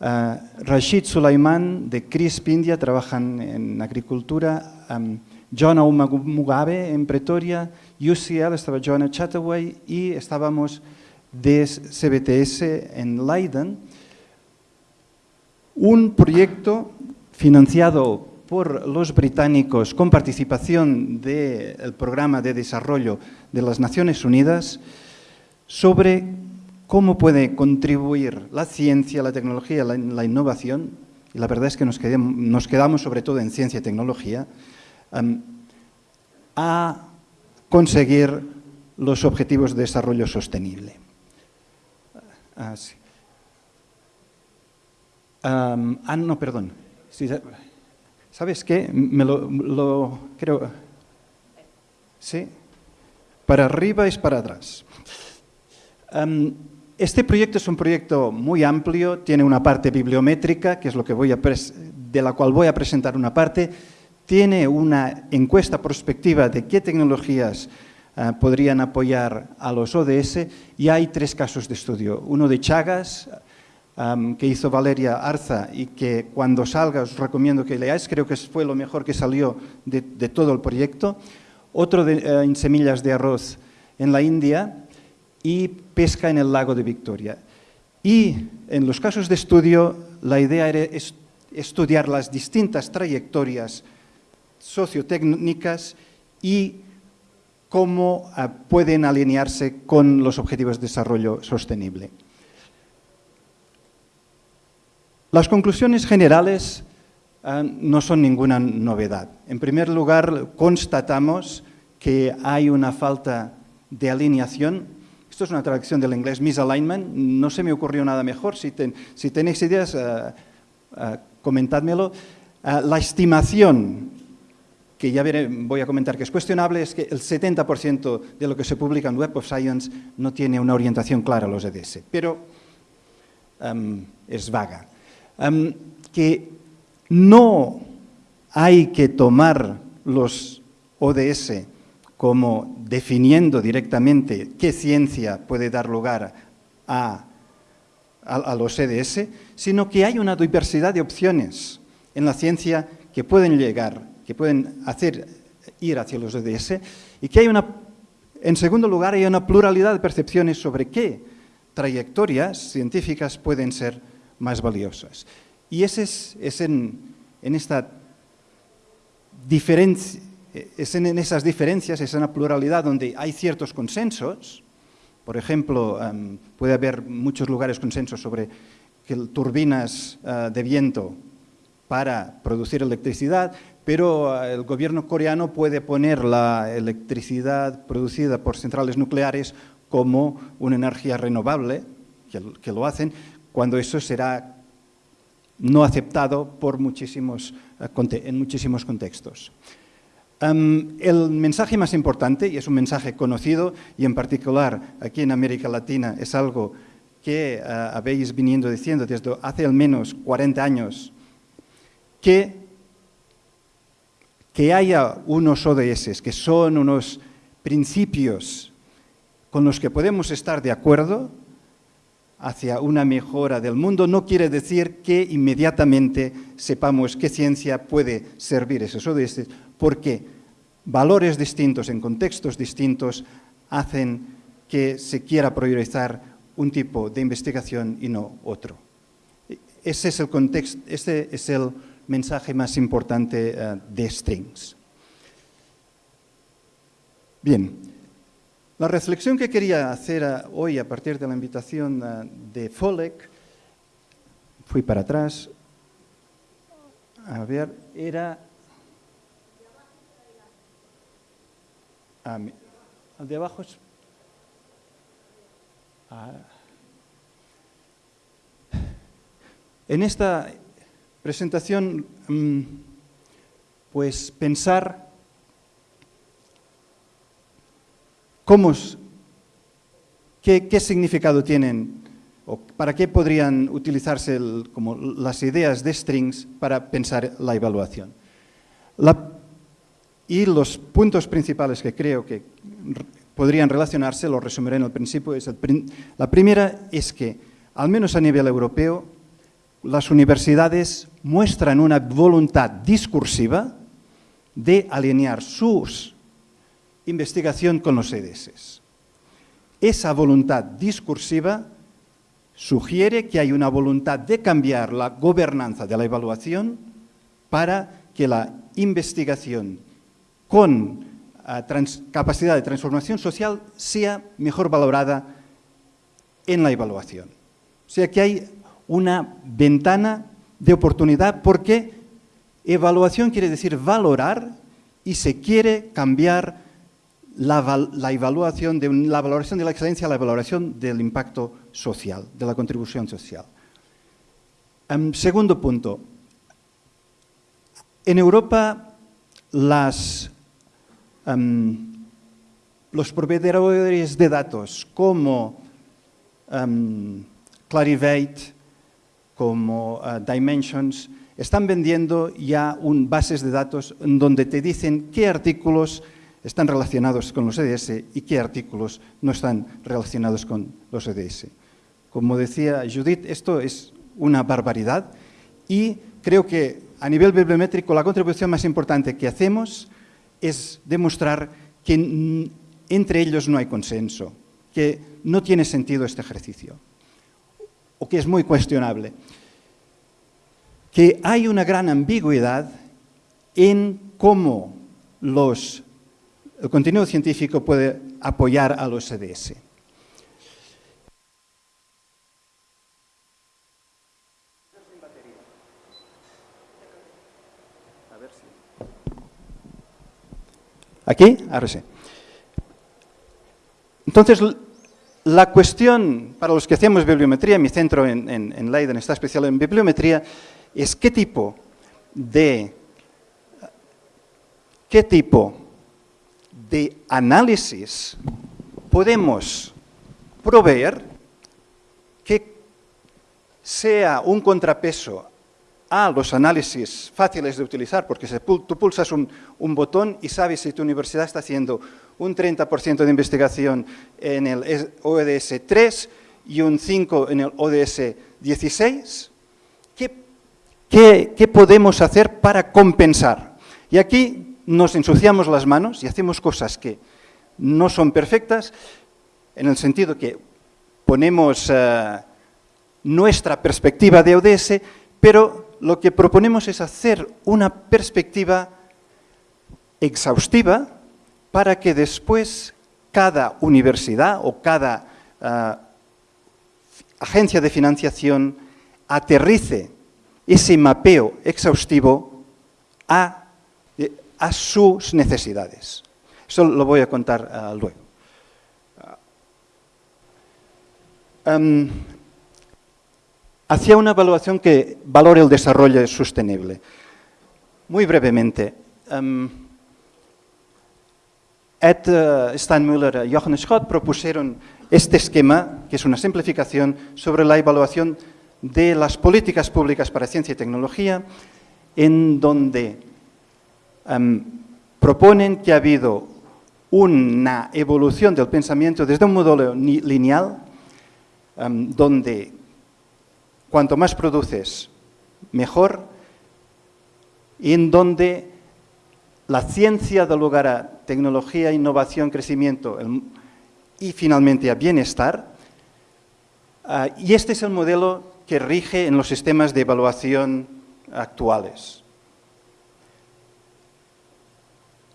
ah, Rashid Sulaiman de CRISP India, trabajan en agricultura, am, John Mugabe en Pretoria, UCL, estaba Joanna Chataway. Y estábamos de CBTS en Leiden. Un proyecto financiado por los británicos con participación del Programa de Desarrollo de las Naciones Unidas sobre cómo puede contribuir la ciencia, la tecnología, la, la innovación, y la verdad es que nos quedamos, sobre todo en ciencia y tecnología, um, a conseguir los objetivos de desarrollo sostenible. Ah, ah, no, perdón. ¿Sabes qué? Me lo, creo. Sí. Para arriba es para atrás. Este proyecto es un proyecto muy amplio, tiene una parte bibliométrica, que es lo que voy a de la cual voy a presentar una parte, tiene una encuesta prospectiva de qué tecnologías uh, podrían apoyar a los ODS y hay tres casos de estudio. Uno de Chagas, um, que hizo Valeria Arza y que cuando salga os recomiendo que leáis, creo que fue lo mejor que salió de, de todo el proyecto. Otro de, uh, en semillas de arroz en la India y pesca en el lago de Victoria. Y en los casos de estudio, la idea era est estudiar las distintas trayectorias sociotécnicas y cómo uh, pueden alinearse con los objetivos de desarrollo sostenible. Las conclusiones generales uh, no son ninguna novedad. En primer lugar, constatamos que hay una falta de alineación. Esto es una traducción del inglés, misalignment. No se me ocurrió nada mejor. Si, ten, si tenéis ideas, uh, comentádmelo. la estimación que ya voy a comentar que es cuestionable, es que el 70% de lo que se publica en Web of Science no tiene una orientación clara a los EDS, pero um, es vaga. Um, que no hay que tomar los ODS como definiendo directamente qué ciencia puede dar lugar a, a, a los EDS, sino que hay una diversidad de opciones en la ciencia que pueden llegar que pueden hacer ir hacia los ODS y que hay una, en segundo lugar, hay una pluralidad de percepciones sobre qué trayectorias científicas pueden ser más valiosas. Y ese es, es en, esta es en esas diferencias, es en la pluralidad donde hay ciertos consensos, por ejemplo, um, puede haber muchos lugares consensos sobre que turbinas uh, de viento para producir electricidad, pero uh, el gobierno coreano puede poner la electricidad producida por centrales nucleares como una energía renovable, que, lo hacen, cuando eso será no aceptado por muchísimos, uh, en muchísimos contextos. El mensaje más importante, y es un mensaje conocido, y en particular aquí en América Latina es algo que eh, habéis venido diciendo desde hace al menos 40 años, que, que haya unos ODS, que son unos principios con los que podemos estar de acuerdo hacia una mejora del mundo, no quiere decir que inmediatamente sepamos qué ciencia puede servir esos ODS, porque valores distintos en contextos distintos hacen que se quiera priorizar un tipo de investigación y no otro. Ese es el contexto, ese es el mensaje más importante uh, de Strings. Bien, la reflexión que quería hacer uh, hoy a partir de la invitación uh, de Folek, fui para atrás, a ver, era... Ah, el de abajo es Ah. En esta presentación, mm, pues pensar cómo, qué, significado tienen o para qué podrían utilizarse como las ideas de strings para pensar la evaluación. y los puntos principales que creo que podrían relacionarse, lo resumiré en el principio. Es la primera es que, al menos a nivel europeo, las universidades muestran una voluntad discursiva de alinear su investigación con los EDS. Esa voluntad discursiva sugiere que hay una voluntad de cambiar la gobernanza de la evaluación para que la investigación con capacidad de transformación social sea mejor valorada en la evaluación. O sea que hay una ventana de oportunidad porque evaluación quiere decir valorar y se quiere cambiar la, evaluación de la valoración de la excelencia a la valoración del impacto social, de la contribución social. Em, segundo punto. En Europa um, los proveedores de datos como um, Clarivate, como uh, Dimensions, están vendiendo ya un, bases de datos donde te dicen qué artículos están relacionados con los EDS y qué artículos no están relacionados con los EDS. Como decía Judith, esto es una barbaridad y creo que a nivel bibliométrico la contribución más importante que hacemos es demostrar que entre ellos no hay consenso, que no tiene sentido este ejercicio, o que es muy cuestionable, que hay una gran ambigüedad en cómo los, el contenido científico puede apoyar a los CDS. ¿Aquí? Ahora sí. Entonces, la cuestión para los que hacemos bibliometría, mi centro en, Leiden está especial en bibliometría, es qué tipo de, qué tipo de análisis podemos proveer que sea un contrapeso a los análisis fáciles de utilizar, porque tú pulsas un, botón y sabes si tu universidad está haciendo un 30% de investigación en el ODS 3 y un 5 en el ODS 16. ¿Qué, podemos hacer para compensar? Y aquí nos ensuciamos las manos y hacemos cosas que no son perfectas, en el sentido que ponemos eh, nuestra perspectiva de ODS, pero lo que proponemos es hacer una perspectiva exhaustiva para que después cada universidad o cada ah, agencia de financiación aterrice ese mapeo exhaustivo a, sus necesidades. Eso lo voy a contar ah, luego. Ah, hacia una evaluación que valore el desarrollo sostenible. Muy brevemente, Ed uh, Steinmüller y Jochen Schott propusieron este esquema, que es una simplificación sobre la evaluación de las políticas públicas para ciencia y tecnología, en donde em, proponen que ha habido una evolución del pensamiento desde un modelo lineal, em, donde cuanto más produces, mejor, y en donde la ciencia da lugar a tecnología, innovación, crecimiento y finalmente a bienestar. Ah, y este es el modelo que rige en los sistemas de evaluación actuales.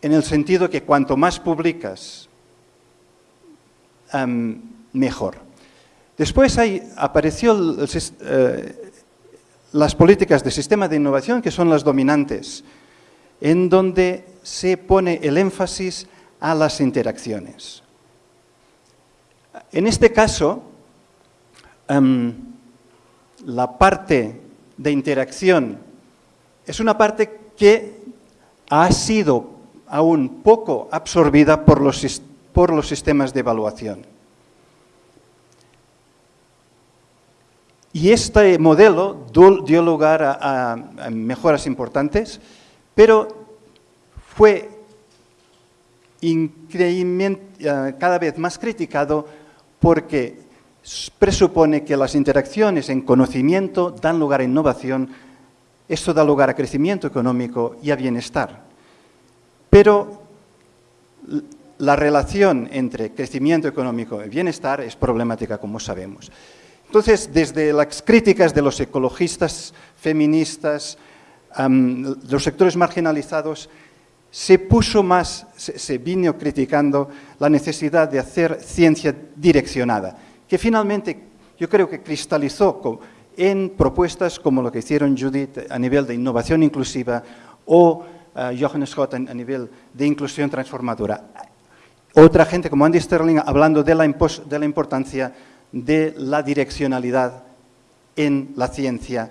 En el sentido que cuanto más publicas, mejor. Después hay, apareció eh, las políticas de sistema de innovación, que son las dominantes, en donde se pone el énfasis a las interacciones. En este caso, la parte de interacción es una parte que ha sido aún poco absorbida por los, por los sistemas de evaluación. Y este modelo dio lugar a, mejoras importantes, pero fue cada vez más criticado porque presupone que las interacciones en conocimiento dan lugar a innovación, esto da lugar a crecimiento económico y a bienestar. Pero la relación entre crecimiento económico y bienestar es problemática, como sabemos. Entonces, desde las críticas de los ecologistas, feministas, los sectores marginalizados, se puso más, se vino criticando la necesidad de hacer ciencia direccionada que finalmente yo creo que cristalizó en propuestas como lo que hicieron Judith a nivel de innovación inclusiva o uh, Johannes Scott a, nivel de inclusión transformadora. Otra gente como Andy Sterling hablando de la, de la importancia de la direccionalidad en la ciencia,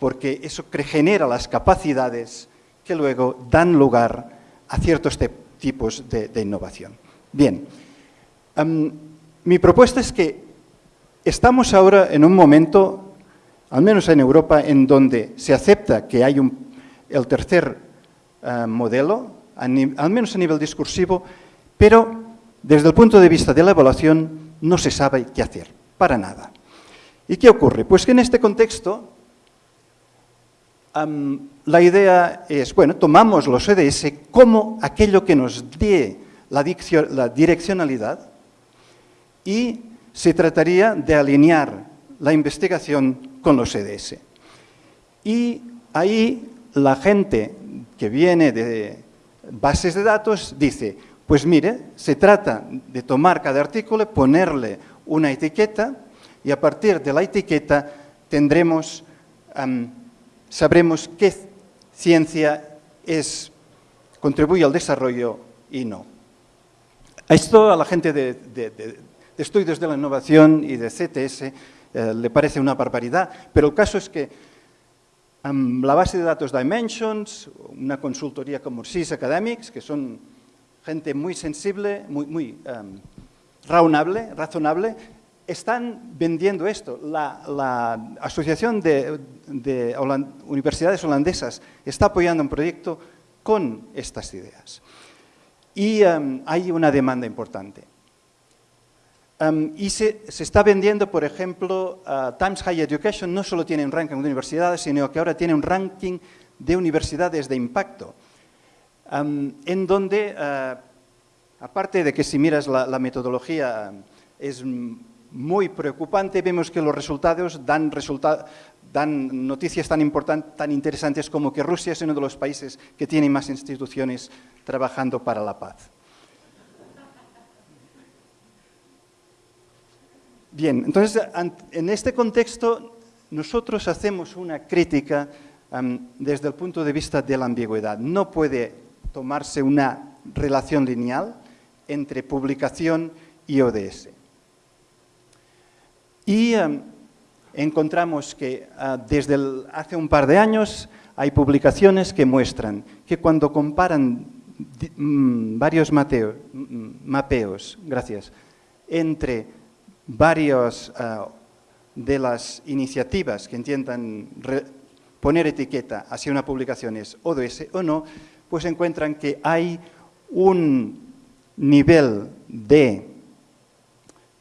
porque eso genera las capacidades que luego dan lugar a ciertos tipos de, innovación. Bien, mi propuesta es que estamos ahora en un momento, al menos en Europa, en donde se acepta que hay el tercer eh, modelo, al menos a nivel discursivo, pero desde el punto de vista de la evaluación no se sabe qué hacer, para nada. ¿Y qué ocurre? Pues que en este contexto la idea es, bueno, tomamos los EDS como aquello que nos dé la direccionalidad y se trataría de alinear la investigación con los EDS. Y ahí la gente que viene de bases de datos dice, pues mire, se trata de tomar cada artículo, ponerle una etiqueta y a partir de la etiqueta tendremos, sabremos qué ciencia es, contribuye al desarrollo y no. Esto a la gente de, estudios de la innovación y de CTS eh, le parece una barbaridad, pero el caso es que la base de datos Dimensions, una consultoría como SIS Academics, que son gente muy sensible, muy, razonable, están vendiendo esto. La, Asociación de, Universidades Holandesas está apoyando un proyecto con estas ideas. Y hay una demanda importante y se, está vendiendo, por ejemplo, Times Higher Education no solo tiene un ranking de universidades, sino que ahora tiene un ranking de universidades de impacto, en donde, eh, aparte de que si miras la, metodología es muy preocupante, vemos que los resultados dan, noticias tan, importantes, tan interesantes como que Rusia es uno de los países que tiene más instituciones trabajando para la paz. Bien, entonces, en este contexto, nosotros hacemos una crítica desde el punto de vista de la ambigüedad. No puede tomarse una relación lineal entre publicación y ODS. Y encontramos que ah, desde hace un par de años hay publicaciones que muestran que cuando comparan mm, varios mapeos gracias, entre varias ah, de las iniciativas que intentan poner etiqueta hacia una publicación es ODS o no, pues encuentran que hay un nivel de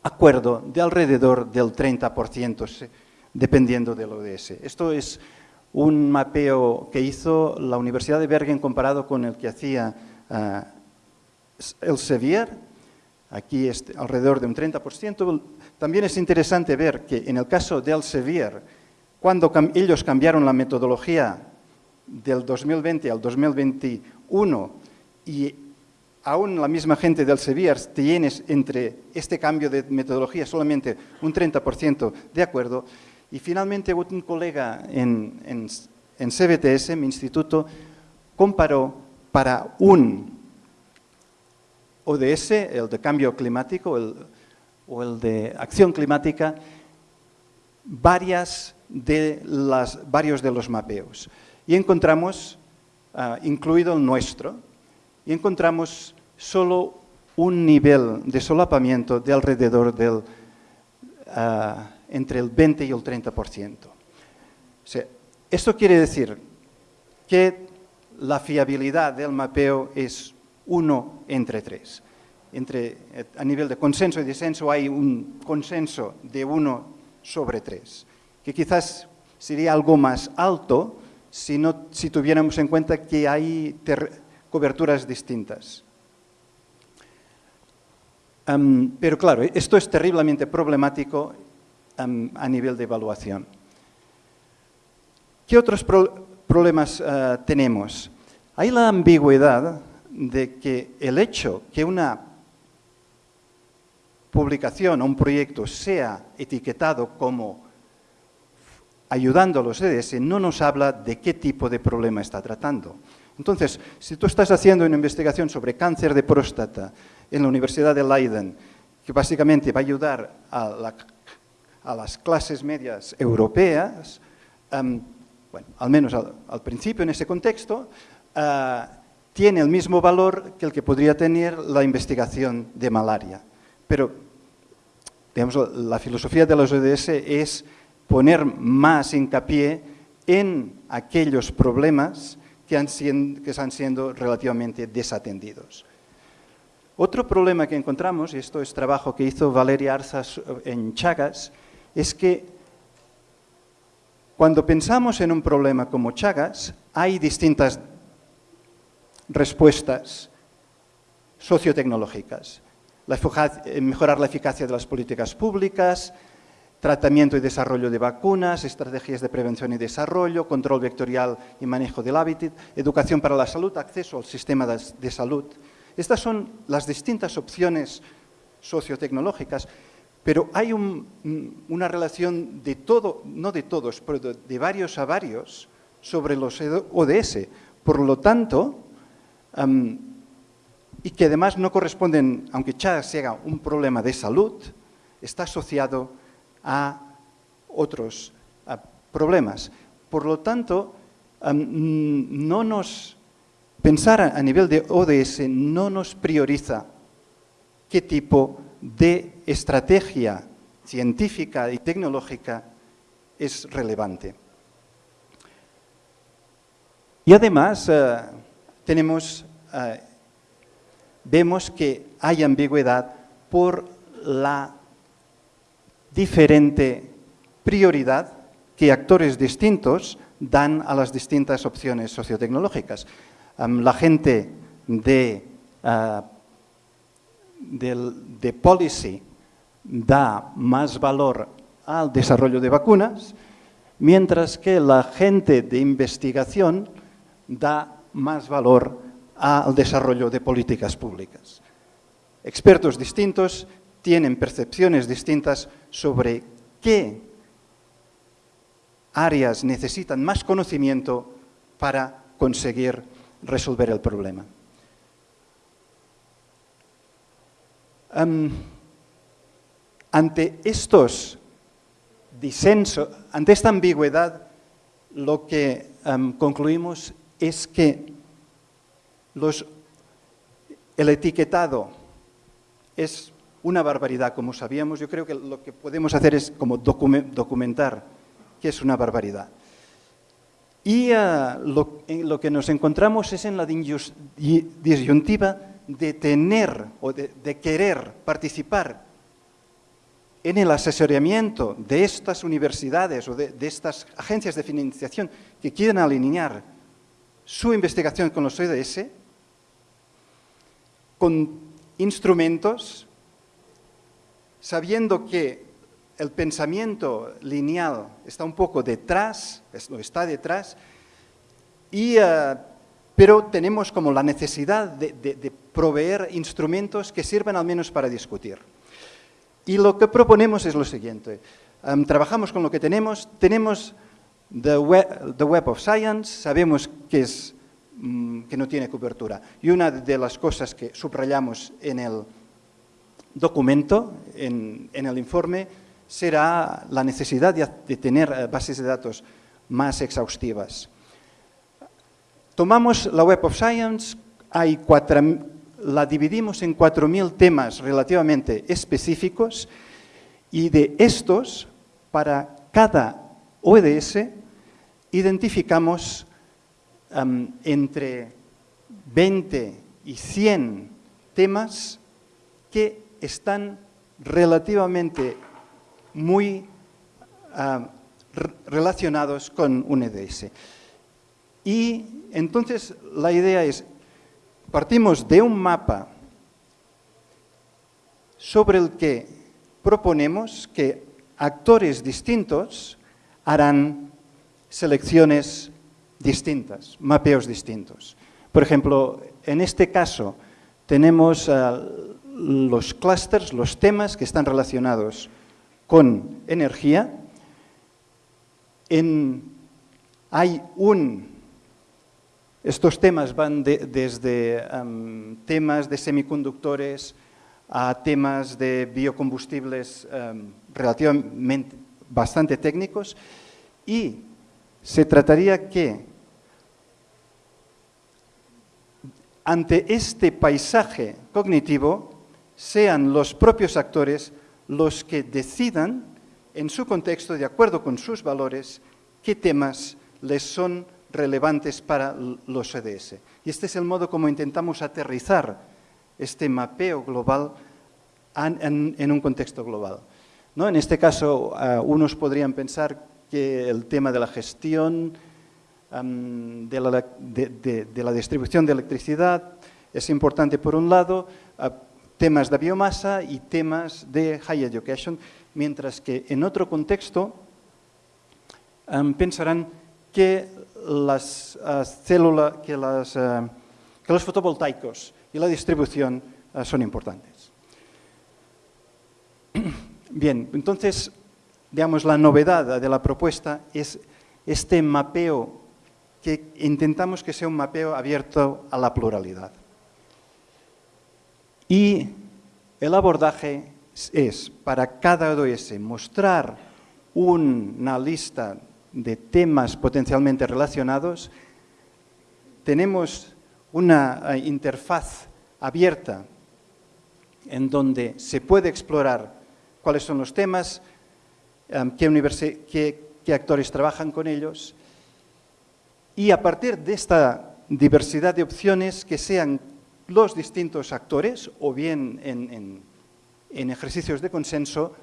acuerdo de alrededor del 30%, dependiendo del ODS. Esto es un mapeo que hizo la Universidad de Bergen comparado con el que hacía uh, el Sevier, aquí es alrededor de un 30%. También es interesante ver que en el caso del Sevier, cuando ellos cambiaron la metodología del 2020 al 2021 y aún la misma gente del Sevier tienes entre este cambio de metodología solamente un 30% de acuerdo, y finalmente un colega en, en, en CBTS, mi instituto, comparó para un ODS, el de cambio climático el, o el de acción climática, varias de las, varios de los mapeos. Y encontramos, uh, incluido el nuestro, y encontramos solo un nivel de solapamiento de alrededor del uh, entre el 20 y el 30%. O esto quiere decir que la fiabilidad del mapeo es 1 entre 3. Entre, a nivel de consenso y disenso hay un consenso de 1 sobre 3, que quizás sería algo más alto si, no, si tuviéramos en cuenta que hay coberturas distintas. Pero claro, esto es terriblemente problemático a nivel de evaluación. ¿Qué otros pro problemas uh, tenemos? Hay la ambigüedad de que el hecho que una publicación o un proyecto sea etiquetado como ayudando a los EDS no nos habla de qué tipo de problema está tratando. Entonces, si tú estás haciendo una investigación sobre cáncer de próstata en la Universidad de Leiden, que básicamente va a ayudar a, la, a las clases medias europeas, um, bueno, al menos al, principio en ese contexto, uh, tiene el mismo valor que el que podría tener la investigación de malaria. Pero, digamos, la filosofía de los ODS es poner más hincapié en aquellos problemas que, están siendo relativamente desatendidos. Otro problema que encontramos, y esto es trabajo que hizo Valeria Arzas en Chagas, es que cuando pensamos en un problema como Chagas, hay distintas respuestas sociotecnológicas. La, mejorar la eficacia de las políticas públicas, tratamiento y desarrollo de vacunas, estrategias de prevención y desarrollo, control vectorial y manejo del hábitat, educación para la salud, acceso al sistema de salud. Estas son las distintas opciones sociotecnológicas, pero hay un, una relación de todo, no de todos, pero de, varios a varios sobre los ODS. Por lo tanto, y que además no corresponden, aunque ya sea un problema de salud, está asociado a otros problemas. Por lo tanto, no nos, pensar a nivel de ODS no nos prioriza qué tipo de estrategia científica y tecnológica es relevante. Y además, eh, tenemos, eh, vemos que hay ambigüedad por la diferente prioridad que actores distintos dan a las distintas opciones sociotecnológicas. La gente de, de, de policy da más valor al desarrollo de vacunas, mientras que la gente de investigación da más valor al desarrollo de políticas públicas. Expertos distintos tienen percepciones distintas sobre qué áreas necesitan más conocimiento para conseguir resolver el problema. Ante estos disensos, ante esta ambigüedad, lo que concluimos es que el etiquetado es una barbaridad, como sabíamos. Yo creo que lo que podemos hacer es como documentar qué es una barbaridad. Y uh, lo, que nos encontramos es en la disyuntiva de tener o de, querer participar en el asesoramiento de estas universidades o de, de, estas agencias de financiación que quieren alinear su investigación con los ODS, con instrumentos, sabiendo que el pensamiento lineal está un poco detrás, está detrás, uh, pero tenemos como la necesidad de, proveer instrumentos que sirvan al menos para discutir. Y lo que proponemos es lo siguiente. Um, trabajamos con lo que tenemos. Tenemos the web, of Science, sabemos que, um, que no tiene cobertura. Y una de las cosas que subrayamos en el documento, en, el informe, será la necesidad de, tener uh, bases de datos más exhaustivas. Tomamos la Web of Science, la dividimos en 4.000 temas relativamente específicos y de estos, para cada ODS, identificamos um, entre 20 y 100 temas que están relativamente muy uh, relacionados con un ODS. Y entonces la idea es Partimos de un mapa sobre el que proponemos que actores distintos harán selecciones distintas, mapeos distintos. Por ejemplo, en este caso tenemos los clústeres, los temas que están relacionados con energía. En, hay un estos temas van de, desde temas de semiconductores a temas de biocombustibles relativamente bastante técnicos y se trataría que ante este paisaje cognitivo sean los propios actores los que decidan en su contexto, de acuerdo con sus valores, qué temas les son relevantes para los ODS. Y este es el modo como intentamos aterrizar este mapeo global en, un contexto global. ¿No? En este caso, unos podrían pensar que el tema de la gestión, de, la, distribución de electricidad es importante por un lado, temas de biomasa y temas de high education, mientras que en otro contexto um, pensarán que las uh, células, uh, que, los fotovoltaicos y la distribución uh, son importantes. Bien, entonces, digamos, la novedad de la propuesta es este mapeo que intentamos que sea un mapeo abierto a la pluralidad. Y el abordaje es, para cada ODS, mostrar una lista de temas potencialmente relacionados, tenemos una eh, interfaz abierta en donde se puede explorar cuáles son los temas, eh, qué, qué, qué, actores trabajan con ellos, y a partir de esta diversidad de opciones que sean los distintos actores, o bien en, en, ejercicios de consenso,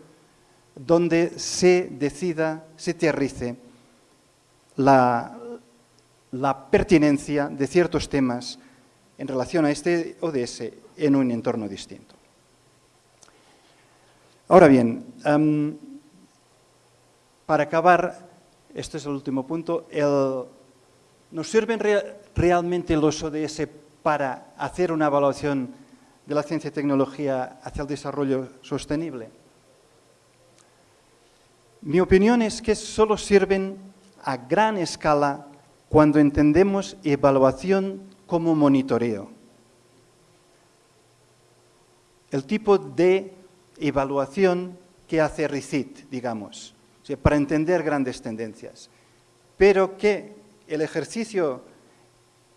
donde se decida, se aterrice la, la pertinencia de ciertos temas en relación a este ODS en un entorno distinto. Ahora bien, um, para acabar, este es el último punto, ¿nos sirven re realmente los ODS para hacer una evaluación de la ciencia y tecnología hacia el desarrollo sostenible? Mi opinión es que solo sirven a gran escala cuando entendemos evaluación como monitoreo. El tipo de evaluación que hace RICIT, digamos, para entender grandes tendencias. Pero que el ejercicio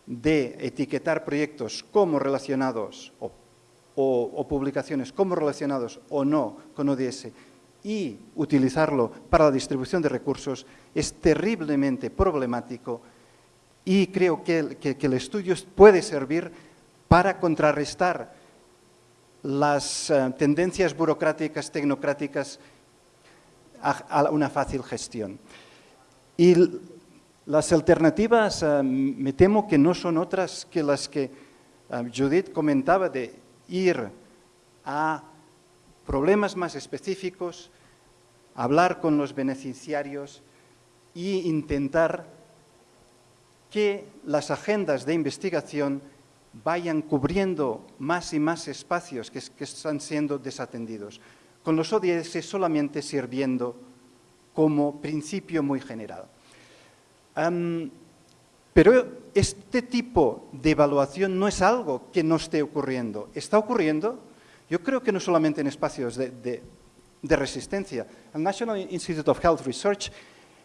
de etiquetar proyectos como relacionados o, publicaciones como relacionados o no con ODS y utilizarlo para la distribución de recursos es terriblemente problemático y creo que, el estudio puede servir para contrarrestar las eh, tendencias burocráticas, tecnocráticas a, una fácil gestión. Y las alternativas eh, me temo que no son otras que las que eh, Judith comentaba de ir a problemas más específicos, hablar con los beneficiarios e intentar que las agendas de investigación vayan cubriendo más y más espacios que, están siendo desatendidos, con los ODS solamente sirviendo como principio muy general. Pero este tipo de evaluación no es algo que no esté ocurriendo. Está ocurriendo, yo creo que no solamente en espacios de, de resistencia. El National Institute of Health Research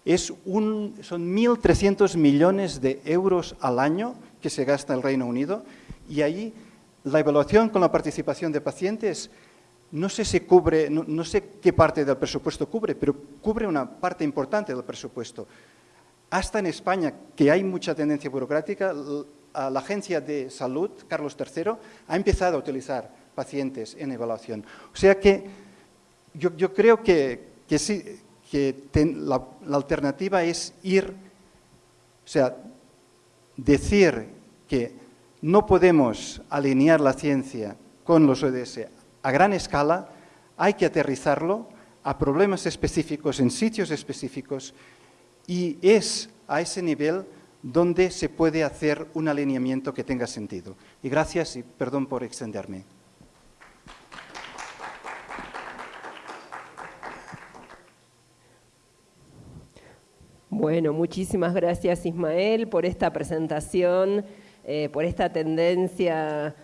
es un, son 1.300 millones de euros al año que se gasta en el Reino Unido y ahí la evaluación con la participación de pacientes no sé si cubre, no, sé qué parte del presupuesto cubre, pero cubre una parte importante del presupuesto. Hasta en España, que hay mucha tendencia burocrática, la Agencia de Salud, Carlos III, ha empezado a utilizar pacientes en evaluación. O sea que yo, creo que, sí, que la, alternativa es ir, o sea, decir que no podemos alinear la ciencia con los ODS a gran escala, hay que aterrizarlo a problemas específicos en sitios específicos y es a ese nivel donde se puede hacer un alineamiento que tenga sentido. Y gracias y perdón por extenderme. Bueno, muchísimas gracias Ismael por esta presentación, eh, por esta tendencia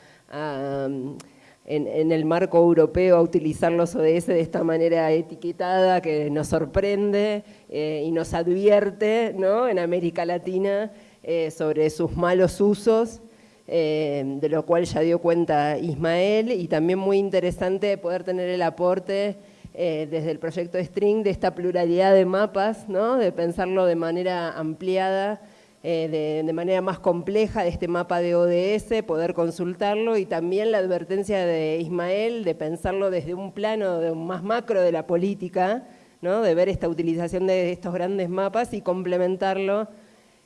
en, el marco europeo a utilizar los ODS de esta manera etiquetada que nos sorprende eh, y nos advierte ¿no? en América Latina eh, sobre sus malos usos. de lo cual ya dio cuenta Ismael, y también muy interesante poder tener el aporte eh, desde el proyecto String, de esta pluralidad de mapas, ¿no? de pensarlo de manera ampliada, eh, de, manera más compleja, de este mapa de ODS, poder consultarlo, y también la advertencia de Ismael de pensarlo desde un plano de más macro de la política, ¿no? de ver esta utilización de estos grandes mapas y complementarlo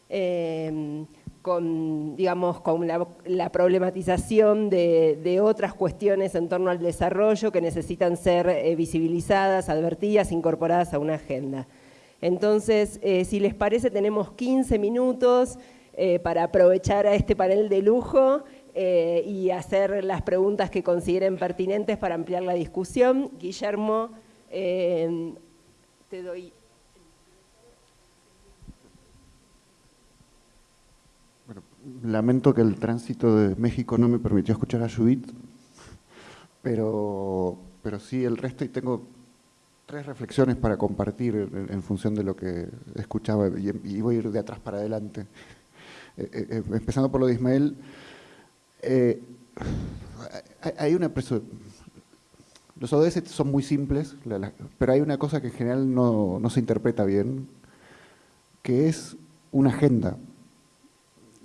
eh, con, digamos, con la, problematización de, otras cuestiones en torno al desarrollo que necesitan ser eh, visibilizadas, advertidas, incorporadas a una agenda. Entonces, eh, si les parece, tenemos 15 minutos eh, para aprovechar a este panel de lujo y hacer las preguntas que consideren pertinentes para ampliar la discusión. Guillermo, te doy lamento que el tránsito de México no me permitió escuchar a Judith, pero, pero sí el resto y tengo tres reflexiones para compartir en, función de lo que escuchaba y, voy a ir de atrás para adelante. Eh, eh, eh, empezando por lo de Ismael, hay una los ODS son muy simples, pero hay una cosa que en general no, no se interpreta bien, que es una agenda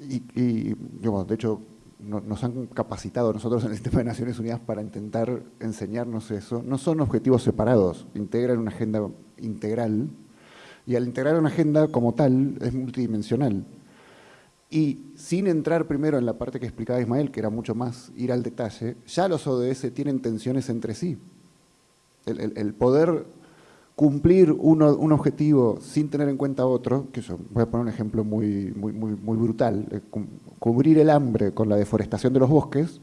y, y de hecho, nos han capacitado nosotros en el sistema de Naciones Unidas para intentar enseñarnos eso. No son objetivos separados, integran una agenda integral y al integrar una agenda como tal es multidimensional. Y sin entrar primero en la parte que explicaba Ismael, que era mucho más ir al detalle, ya los ODS tienen tensiones entre sí. El, el poder cumplir un objetivo sin tener en cuenta otro, que yo voy a poner un ejemplo muy, muy, muy, brutal, eh, cubrir el hambre con la deforestación de los bosques,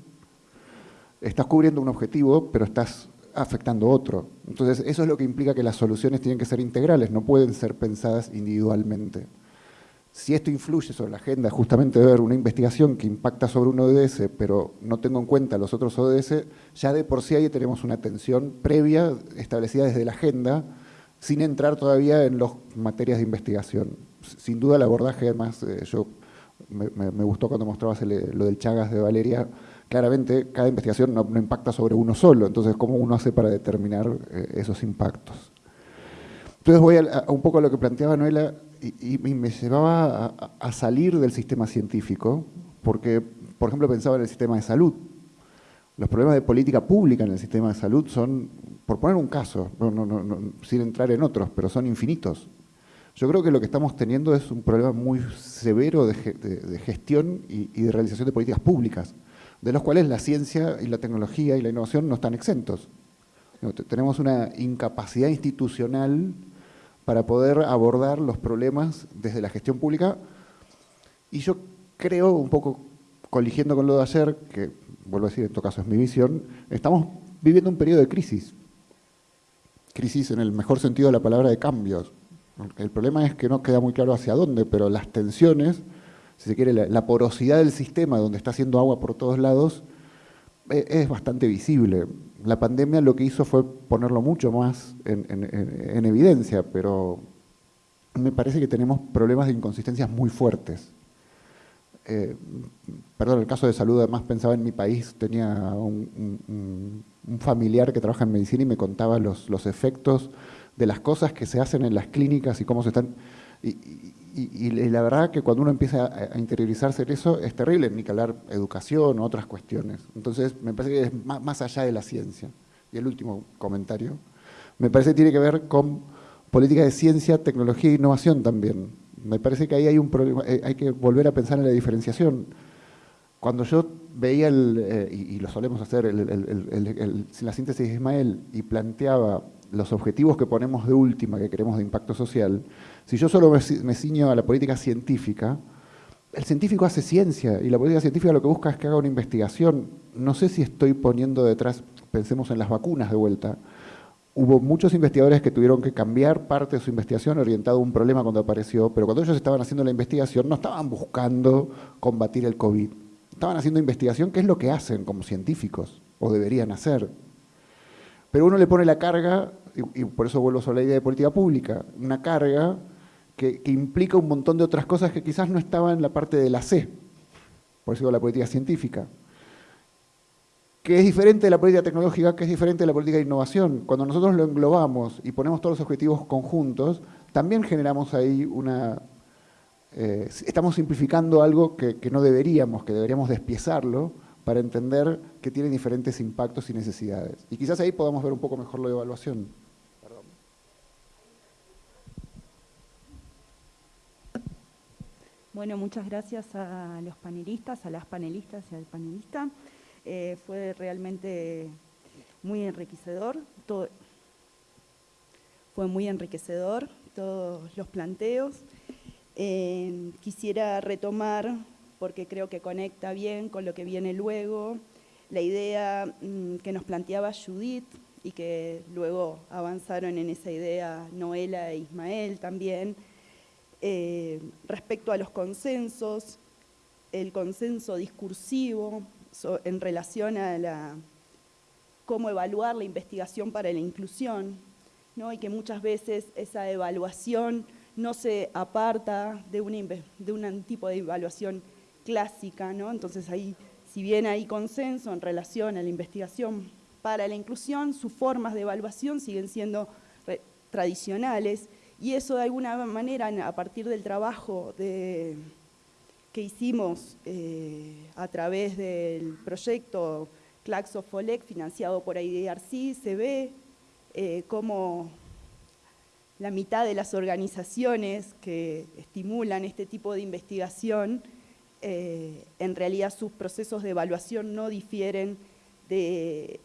estás cubriendo un objetivo, pero estás afectando otro. Entonces, eso es lo que implica que las soluciones tienen que ser integrales, no pueden ser pensadas individualmente. Si esto influye sobre la agenda, justamente de ver una investigación que impacta sobre un ODS, pero no tengo en cuenta los otros ODS, ya de por sí ahí tenemos una tensión previa establecida desde la agenda, sin entrar todavía en las materias de investigación. Sin duda el abordaje, además, eh, yo me, gustó cuando mostrabas lo del Chagas de Valeria, claramente cada investigación no, impacta sobre uno solo, entonces ¿cómo uno hace para determinar eh, esos impactos? Entonces voy a, un poco a lo que planteaba Noela y, me llevaba a, salir del sistema científico, porque, por ejemplo, pensaba en el sistema de salud. Los problemas de política pública en el sistema de salud son, por poner un caso, sin entrar en otros, pero son infinitos. Yo creo que lo que estamos teniendo es un problema muy severo de, gestión y, de realización de políticas públicas, de los cuales la ciencia y la tecnología y la innovación no están exentos. Tenemos una incapacidad institucional para poder abordar los problemas desde la gestión pública y yo creo, un poco coligiendo con lo de ayer, que vuelvo a decir, en todo caso es mi visión, estamos viviendo un periodo de crisis. Crisis en el mejor sentido de la palabra de cambios. El problema es que no queda muy claro hacia dónde, pero las tensiones, si se quiere, la, porosidad del sistema donde está haciendo agua por todos lados, e, es bastante visible. La pandemia lo que hizo fue ponerlo mucho más en, evidencia, pero me parece que tenemos problemas de inconsistencias muy fuertes. Eh, perdón, el caso de salud, además pensaba en mi país, tenía un, familiar que trabaja en medicina y me contaba los, los efectos de las cosas que se hacen en las clínicas y cómo se están... Y, la verdad que cuando uno empieza a, interiorizarse en eso es terrible, ni que hablar educación o otras cuestiones. Entonces me parece que es más, allá de la ciencia. Y el último comentario, me parece que tiene que ver con política de ciencia, tecnología e innovación también. Me parece que ahí hay un problema, eh, hay que volver a pensar en la diferenciación. Cuando yo veía, el, eh, y, lo solemos hacer, la síntesis de Ismael, y planteaba los objetivos que ponemos de última, que queremos de impacto social, si yo solo me, ciño a la política científica, el científico hace ciencia y la política científica lo que busca es que haga una investigación. No sé si estoy poniendo detrás, pensemos en las vacunas de vuelta, hubo muchos investigadores que tuvieron que cambiar parte de su investigación orientado a un problema cuando apareció, pero cuando ellos estaban haciendo la investigación no estaban buscando combatir el COVID, estaban haciendo investigación, que es lo que hacen como científicos, o deberían hacer. Pero uno le pone la carga, y, por eso vuelvo sobre la idea de política pública, una carga que, implica un montón de otras cosas que quizás no estaban en la parte de la C, por eso digo la política científica, que es diferente de la política tecnológica, que es diferente de la política de innovación. Cuando nosotros lo englobamos y ponemos todos los objetivos conjuntos, también generamos ahí una... Eh, estamos simplificando algo que, no deberíamos, que deberíamos despiezarlo, para entender que tiene diferentes impactos y necesidades. Y quizás ahí podamos ver un poco mejor la evaluación. Bueno, muchas gracias a los panelistas, a las panelistas y al panelista. Eh, fue realmente muy enriquecedor. Fue muy enriquecedor todos los planteos. Eh, quisiera retomar porque creo que conecta bien con lo que viene luego, la idea mm, que nos planteaba Judith y que luego avanzaron en esa idea Noela e Ismael también, eh, respecto a los consensos, el consenso discursivo en relación a la, cómo evaluar la investigación para la inclusión, ¿no? y que muchas veces esa evaluación no se aparta de, de un tipo de evaluación clásica, ¿no? Entonces ahí, si bien hay consenso en relación a la investigación para la inclusión, sus formas de evaluación siguen siendo tradicionales y eso de alguna manera a partir del trabajo que hicimos eh, a través del proyecto Claxo Folec financiado por IDRC se ve eh, como la mitad de las organizaciones que estimulan este tipo de investigación eh, en realidad sus procesos de evaluación no difieren de,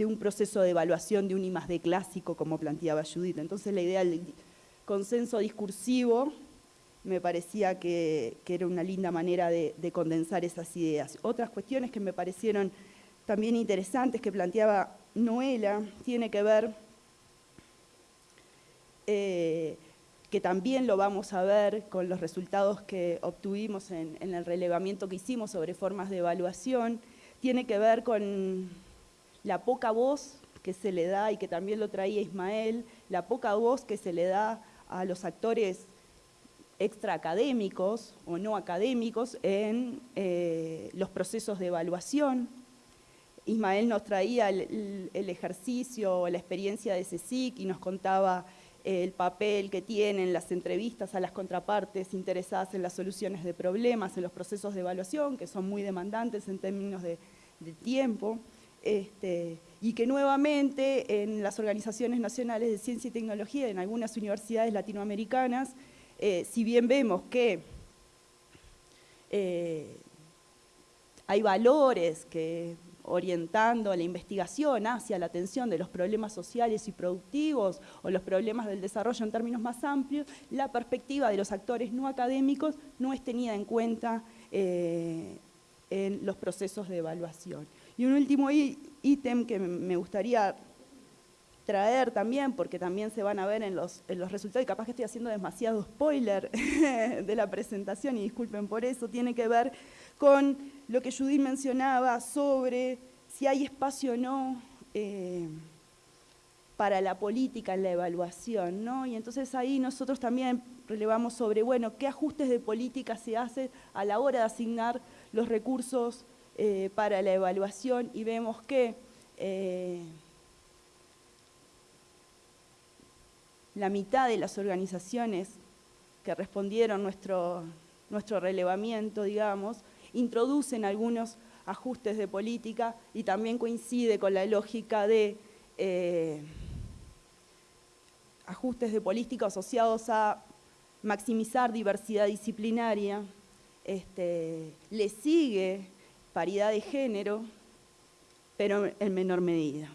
un proceso de evaluación de un I clásico, como planteaba Judith. Entonces la idea del consenso discursivo me parecía que, era una linda manera de, condensar esas ideas. Otras cuestiones que me parecieron también interesantes que planteaba Noela tiene que ver eh, que también lo vamos a ver con los resultados que obtuvimos en, el relevamiento que hicimos sobre formas de evaluación, tiene que ver con la poca voz que se le da, y que también lo traía Ismael, la poca voz que se le da a los actores extraacadémicos o no académicos en eh, los procesos de evaluación. Ismael nos traía el, ejercicio o la experiencia de CSIC y nos contaba eh, el papel que tienen las entrevistas a las contrapartes interesadas en las soluciones de problemas, en los procesos de evaluación, que son muy demandantes en términos de, tiempo, este, y que nuevamente en las organizaciones nacionales de ciencia y tecnología, en algunas universidades latinoamericanas, eh, si bien vemos que eh, hay valores que orientando la investigación hacia la atención de los problemas sociales y productivos o los problemas del desarrollo en términos más amplios, la perspectiva de los actores no académicos no es tenida en cuenta eh, en los procesos de evaluación. Y un último ítem que me gustaría traer también, porque también se van a ver en los, resultados, y capaz que estoy haciendo demasiado spoiler de la presentación, y disculpen por eso, tiene que ver con lo que Judith mencionaba sobre si hay espacio o no eh, para la política en la evaluación, ¿no? Y entonces ahí nosotros también relevamos sobre, bueno, qué ajustes de política se hace a la hora de asignar los recursos eh, para la evaluación, y vemos que... Eh, la mitad de las organizaciones que respondieron nuestro, nuestro relevamiento, digamos, introducen algunos ajustes de política y también coincide con la lógica de eh, ajustes de política asociados a maximizar diversidad disciplinaria, este, le sigue paridad de género, pero en menor medida.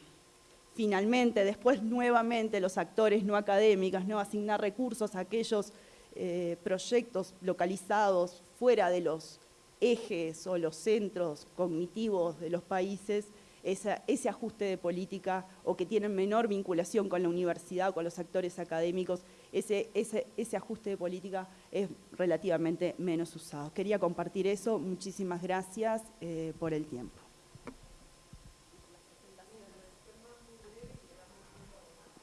Finalmente, después nuevamente los actores no académicos, ¿no? asignar recursos a aquellos eh, proyectos localizados fuera de los ejes o los centros cognitivos de los países, ese ajuste de política o que tienen menor vinculación con la universidad o con los actores académicos, ese, ese, ajuste de política es relativamente menos usado. Quería compartir eso, muchísimas gracias eh, por el tiempo.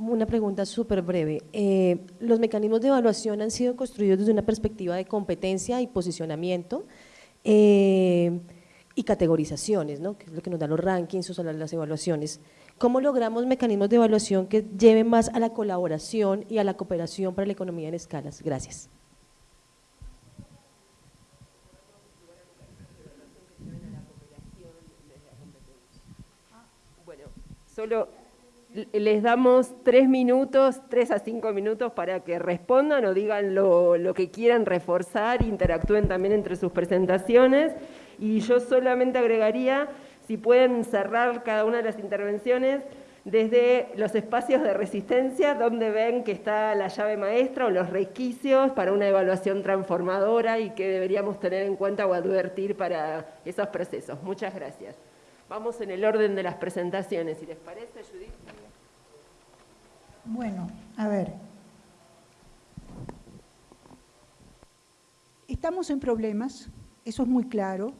Una pregunta súper breve. Eh, los mecanismos de evaluación han sido construidos desde una perspectiva de competencia y posicionamiento eh, y categorizaciones, ¿no? que es lo que nos dan los rankings o las evaluaciones. ¿Cómo logramos mecanismos de evaluación que lleven más a la colaboración y a la cooperación para la economía en escalas? Gracias. Bueno, solo les damos tres minutos, tres a cinco minutos para que respondan o digan lo, que quieran reforzar, interactúen también entre sus presentaciones. Y yo solamente agregaría, si pueden cerrar cada una de las intervenciones desde los espacios de resistencia, donde ven que está la llave maestra o los requisitos para una evaluación transformadora y que deberíamos tener en cuenta o advertir para esos procesos. Muchas gracias. Vamos en el orden de las presentaciones, si les parece, Judith. Bueno, a ver. Estamos en problemas, eso es muy claro,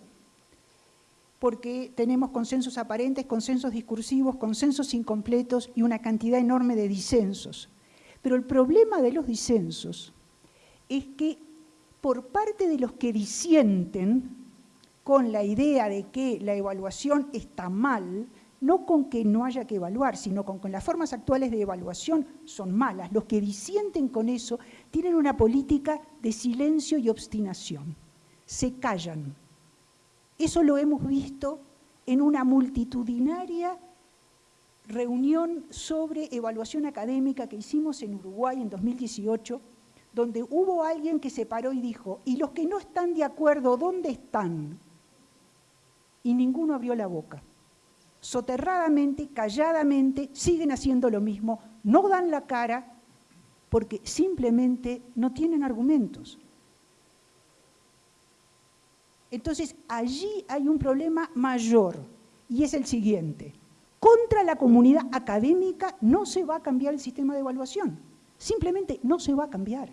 porque tenemos consensos aparentes, consensos discursivos, consensos incompletos y una cantidad enorme de disensos. Pero el problema de los disensos es que por parte de los que disienten con la idea de que la evaluación está mal, no con que no haya que evaluar, sino con que las formas actuales de evaluación son malas. Los que disienten con eso tienen una política de silencio y obstinación. Se callan. Eso lo hemos visto en una multitudinaria reunión sobre evaluación académica que hicimos en Uruguay en 2018, donde hubo alguien que se paró y dijo, ¿y los que no están de acuerdo, dónde están? Y ninguno abrió la boca soterradamente, calladamente, siguen haciendo lo mismo, no dan la cara porque simplemente no tienen argumentos. Entonces, allí hay un problema mayor y es el siguiente. Contra la comunidad académica no se va a cambiar el sistema de evaluación. Simplemente no se va a cambiar.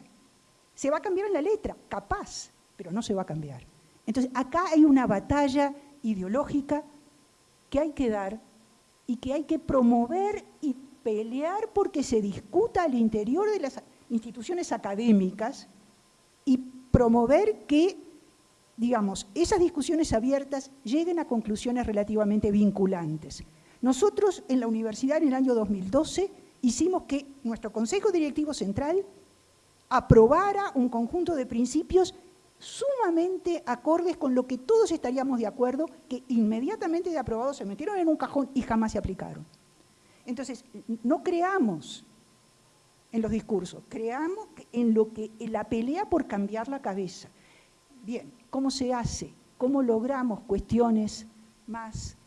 Se va a cambiar en la letra, capaz, pero no se va a cambiar. Entonces, acá hay una batalla ideológica que hay que dar y que hay que promover y pelear porque se discuta al interior de las instituciones académicas y promover que, digamos, esas discusiones abiertas lleguen a conclusiones relativamente vinculantes. Nosotros en la universidad en el año 2012 hicimos que nuestro Consejo Directivo Central aprobara un conjunto de principios sumamente acordes con lo que todos estaríamos de acuerdo, que inmediatamente de aprobado se metieron en un cajón y jamás se aplicaron. Entonces, no creamos en los discursos, creamos en lo que en la pelea por cambiar la cabeza. Bien, ¿cómo se hace? ¿Cómo logramos cuestiones más,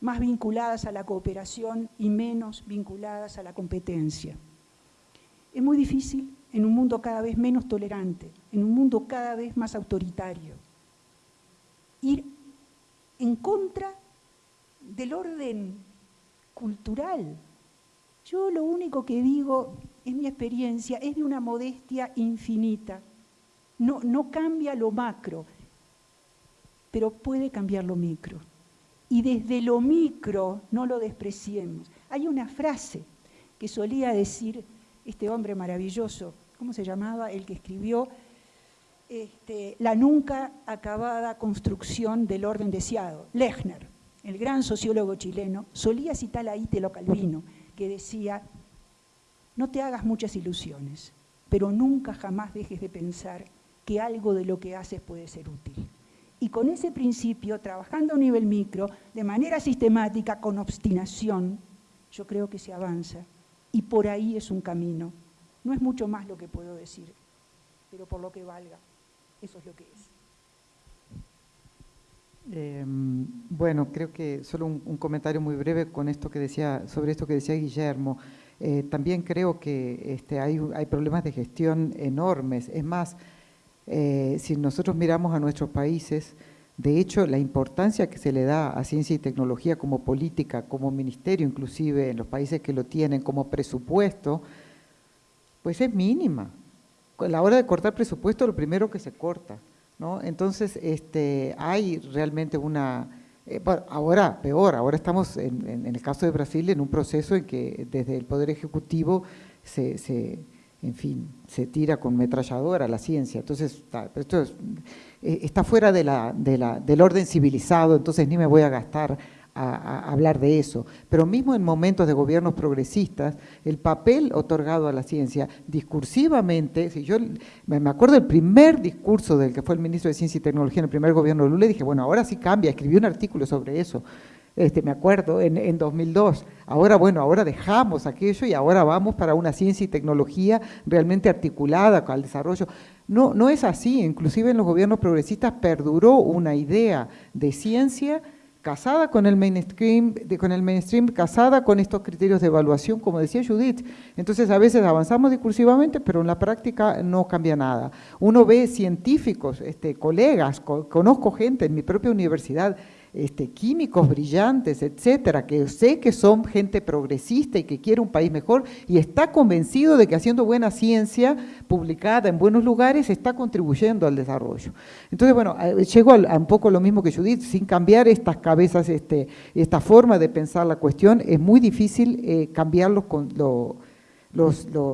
más vinculadas a la cooperación y menos vinculadas a la competencia? Es muy difícil en un mundo cada vez menos tolerante, en un mundo cada vez más autoritario. Ir en contra del orden cultural. Yo lo único que digo, en mi experiencia, es de una modestia infinita. No, no cambia lo macro, pero puede cambiar lo micro. Y desde lo micro no lo despreciemos. Hay una frase que solía decir este hombre maravilloso, ¿cómo se llamaba? El que escribió este, La nunca acabada construcción del orden deseado, Lechner, el gran sociólogo chileno, solía citar a Italo Calvino, que decía, no te hagas muchas ilusiones, pero nunca jamás dejes de pensar que algo de lo que haces puede ser útil. Y con ese principio, trabajando a nivel micro, de manera sistemática, con obstinación, yo creo que se avanza y por ahí es un camino. No es mucho más lo que puedo decir, pero por lo que valga, eso es lo que es. Em, bueno, creo que solo un, comentario muy breve con esto que decía, sobre esto que decía Guillermo. Eh, también creo que este, hay, hay, problemas de gestión enormes. Es más, eh, si nosotros miramos a nuestros países, de hecho, la importancia que se le da a ciencia y tecnología como política, como ministerio inclusive en los países que lo tienen, como presupuesto, pues es mínima. A la hora de cortar presupuesto, lo primero que se corta. ¿no? Entonces, este, hay realmente una... Eh, ahora, peor, ahora estamos, en, en, el caso de Brasil, en un proceso en que desde el Poder Ejecutivo se, se en fin, se tira con metralladora la ciencia. Entonces, esto eh, está fuera de la, del orden civilizado, entonces ni me voy a gastar a, hablar de eso. Pero mismo en momentos de gobiernos progresistas, el papel otorgado a la ciencia discursivamente, si yo me acuerdo del primer discurso del que fue el ministro de Ciencia y Tecnología en el primer gobierno de Lula, dije, bueno, ahora sí cambia, escribí un artículo sobre eso este, me acuerdo, en, en 2002. Ahora, bueno, ahora dejamos aquello y ahora vamos para una ciencia y tecnología realmente articulada al desarrollo. No, no es así, inclusive en los gobiernos progresistas perduró una idea de ciencia casada con el mainstream, con el mainstream, casada con estos criterios de evaluación, como decía Judith. Entonces a veces avanzamos discursivamente, pero en la práctica no cambia nada. Uno ve científicos, este, colegas, conozco gente en mi propia universidad este, químicos brillantes, etcétera, que sé que son gente progresista y que quiere un país mejor y está convencido de que haciendo buena ciencia publicada en buenos lugares está contribuyendo al desarrollo. Entonces, bueno, llego a, un poco lo mismo que Judith, sin cambiar estas cabezas, este, esta forma de pensar la cuestión, es muy difícil eh, cambiarlos con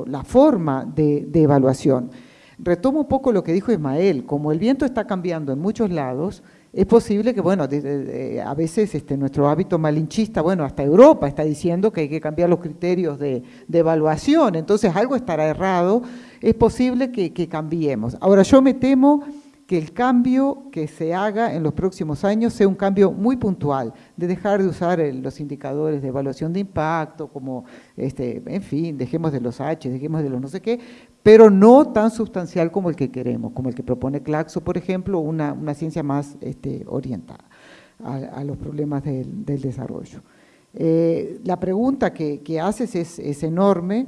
la forma de, de evaluación. Retomo un poco lo que dijo Ismael, como el viento está cambiando en muchos lados, es posible que, bueno, a veces este, nuestro hábito malinchista, bueno, hasta Europa está diciendo que hay que cambiar los criterios de, evaluación, entonces algo estará errado, es posible que, cambiemos. Ahora, yo me temo que el cambio que se haga en los próximos años sea un cambio muy puntual, de dejar de usar los indicadores de evaluación de impacto, como, este, en fin, dejemos de los H, dejemos de los no sé qué, pero no tan sustancial como el que queremos, como el que propone Claxo, por ejemplo, una, ciencia más este, orientada a, los problemas del, desarrollo. Eh, la pregunta que, haces es, enorme,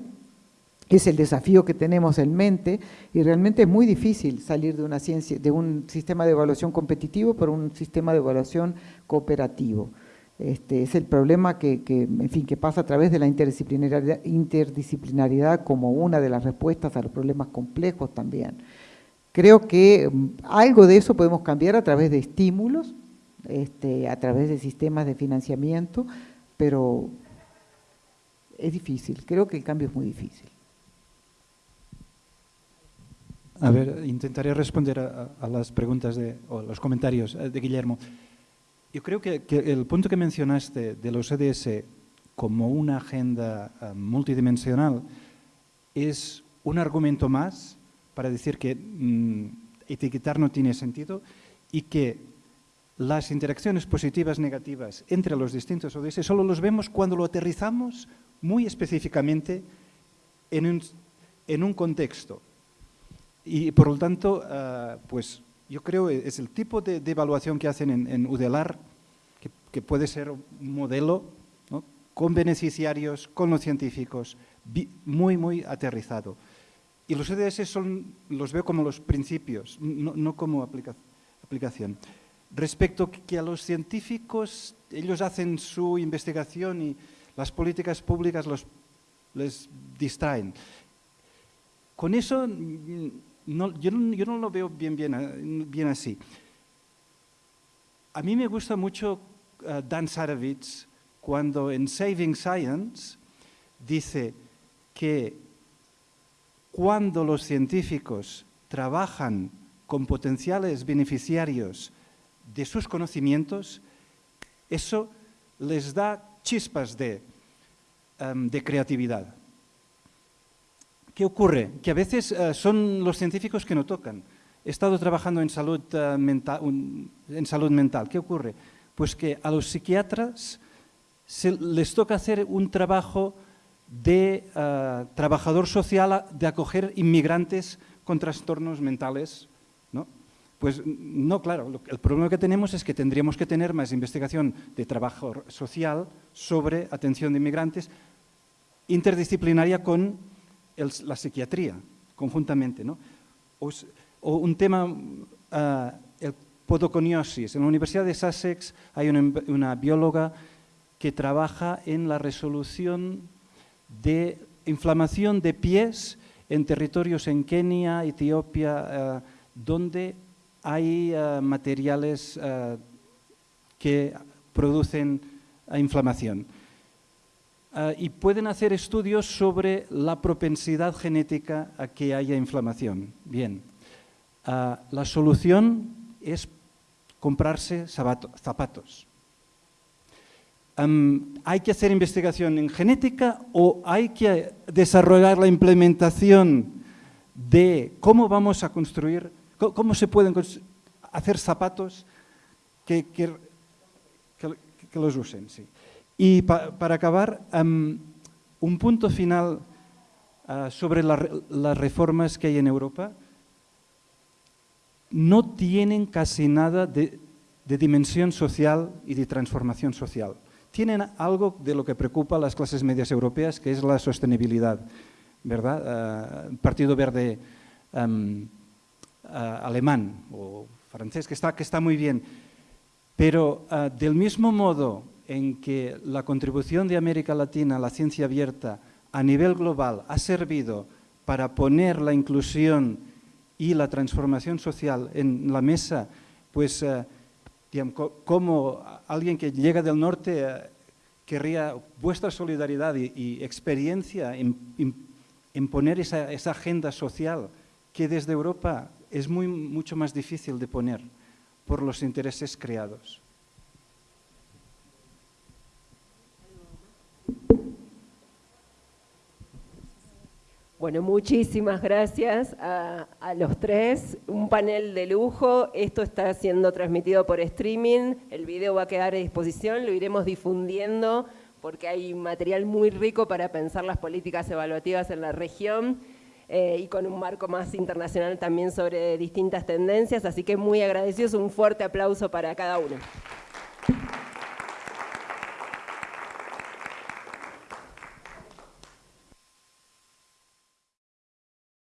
es el desafío que tenemos en mente y realmente es muy difícil salir de una ciencia, de un sistema de evaluación competitivo por un sistema de evaluación cooperativo. Este, es el problema que, en fin, que pasa a través de la interdisciplinariedad como una de las respuestas a los problemas complejos también. Creo que mm, algo de eso podemos cambiar a través de estímulos, este, a través de sistemas de financiamiento, pero es difícil, creo que el cambio es muy difícil. A ver, intentaré responder a, las preguntas de, o los comentarios eh, de Guillermo. Yo creo que, el punto que mencionaste de los EDS como una agenda eh, multidimensional es un argumento más para decir que mm, etiquetar no tiene sentido y que las interacciones positivas negativas entre los distintos ODS solo los vemos cuando lo aterrizamos muy específicamente en un, contexto. Y por lo tanto, ah, pues yo creo es el tipo de, evaluación que hacen en, UDELAR, que, puede ser un modelo con beneficiarios, con los científicos, muy, muy aterrizado. Y los EDS son, los veo como los principios, no, como aplicación. Respecto que a los científicos, ellos hacen su investigación y las políticas públicas los, les distraen. Con eso yo, no, lo veo bien, bien, así. A mí me gusta mucho eh, Dan Sarovitz cuando en Saving Science dice que cuando los científicos trabajan con potenciales beneficiarios de sus conocimientos, eso les da chispas de, em, de creatividad. ¿Qué ocurre? Que a veces eh, son los científicos que no tocan. He estado trabajando en salud, eh, mental, en salud mental. ¿Qué ocurre? Pues que a los psiquiatras les toca hacer un trabajo de eh, trabajador social de acoger inmigrantes con trastornos mentales. ¿no? Pues no, claro, el problema que tenemos es que tendríamos que tener más investigación de trabajo social sobre atención de inmigrantes interdisciplinaria con la psiquiatría, conjuntamente. ¿no? O, un tema, uh, el podoconiosis. En la Universidad de Sussex hay una, bióloga que trabaja en la resolución de inflamación de pies en territorios en Kenia, Etiopía, uh, donde hay uh, materiales que producen inflamación. Ah, y pueden hacer estudios sobre la propensidad genética a que haya inflamación. Bien, ah, la solución es comprarse zapatos. ¿Hay que hacer investigación en genética o hay que desarrollar la implementación de cómo vamos a construir, cómo se pueden hacer zapatos que, que, que los usen? Sí. Y para acabar, un punto final ah, sobre las reformas que hay en Europa. No tienen casi nada de, dimensión social y de transformación social. Tienen algo de lo que preocupa a las clases medias europeas, que es la sostenibilidad. ¿verdad? Ah, Partido Verde ah, alemán o francés, que está, que está muy bien. Pero del mismo modo en que la contribución de América Latina a la ciencia abierta a nivel global ha servido para poner la inclusión y la transformación social en la mesa, pues eh, como alguien que llega del norte eh, querría vuestra solidaridad y, experiencia en, poner esa, agenda social que desde Europa es mucho más difícil de poner por los intereses creados. Bueno, muchísimas gracias a, los tres. Un panel de lujo. Esto está siendo transmitido por streaming. El video va a quedar a disposición. Lo iremos difundiendo porque hay material muy rico para pensar las políticas evaluativas en la región eh, y con un marco más internacional también sobre distintas tendencias. Así que muy agradecidos. Un fuerte aplauso para cada uno.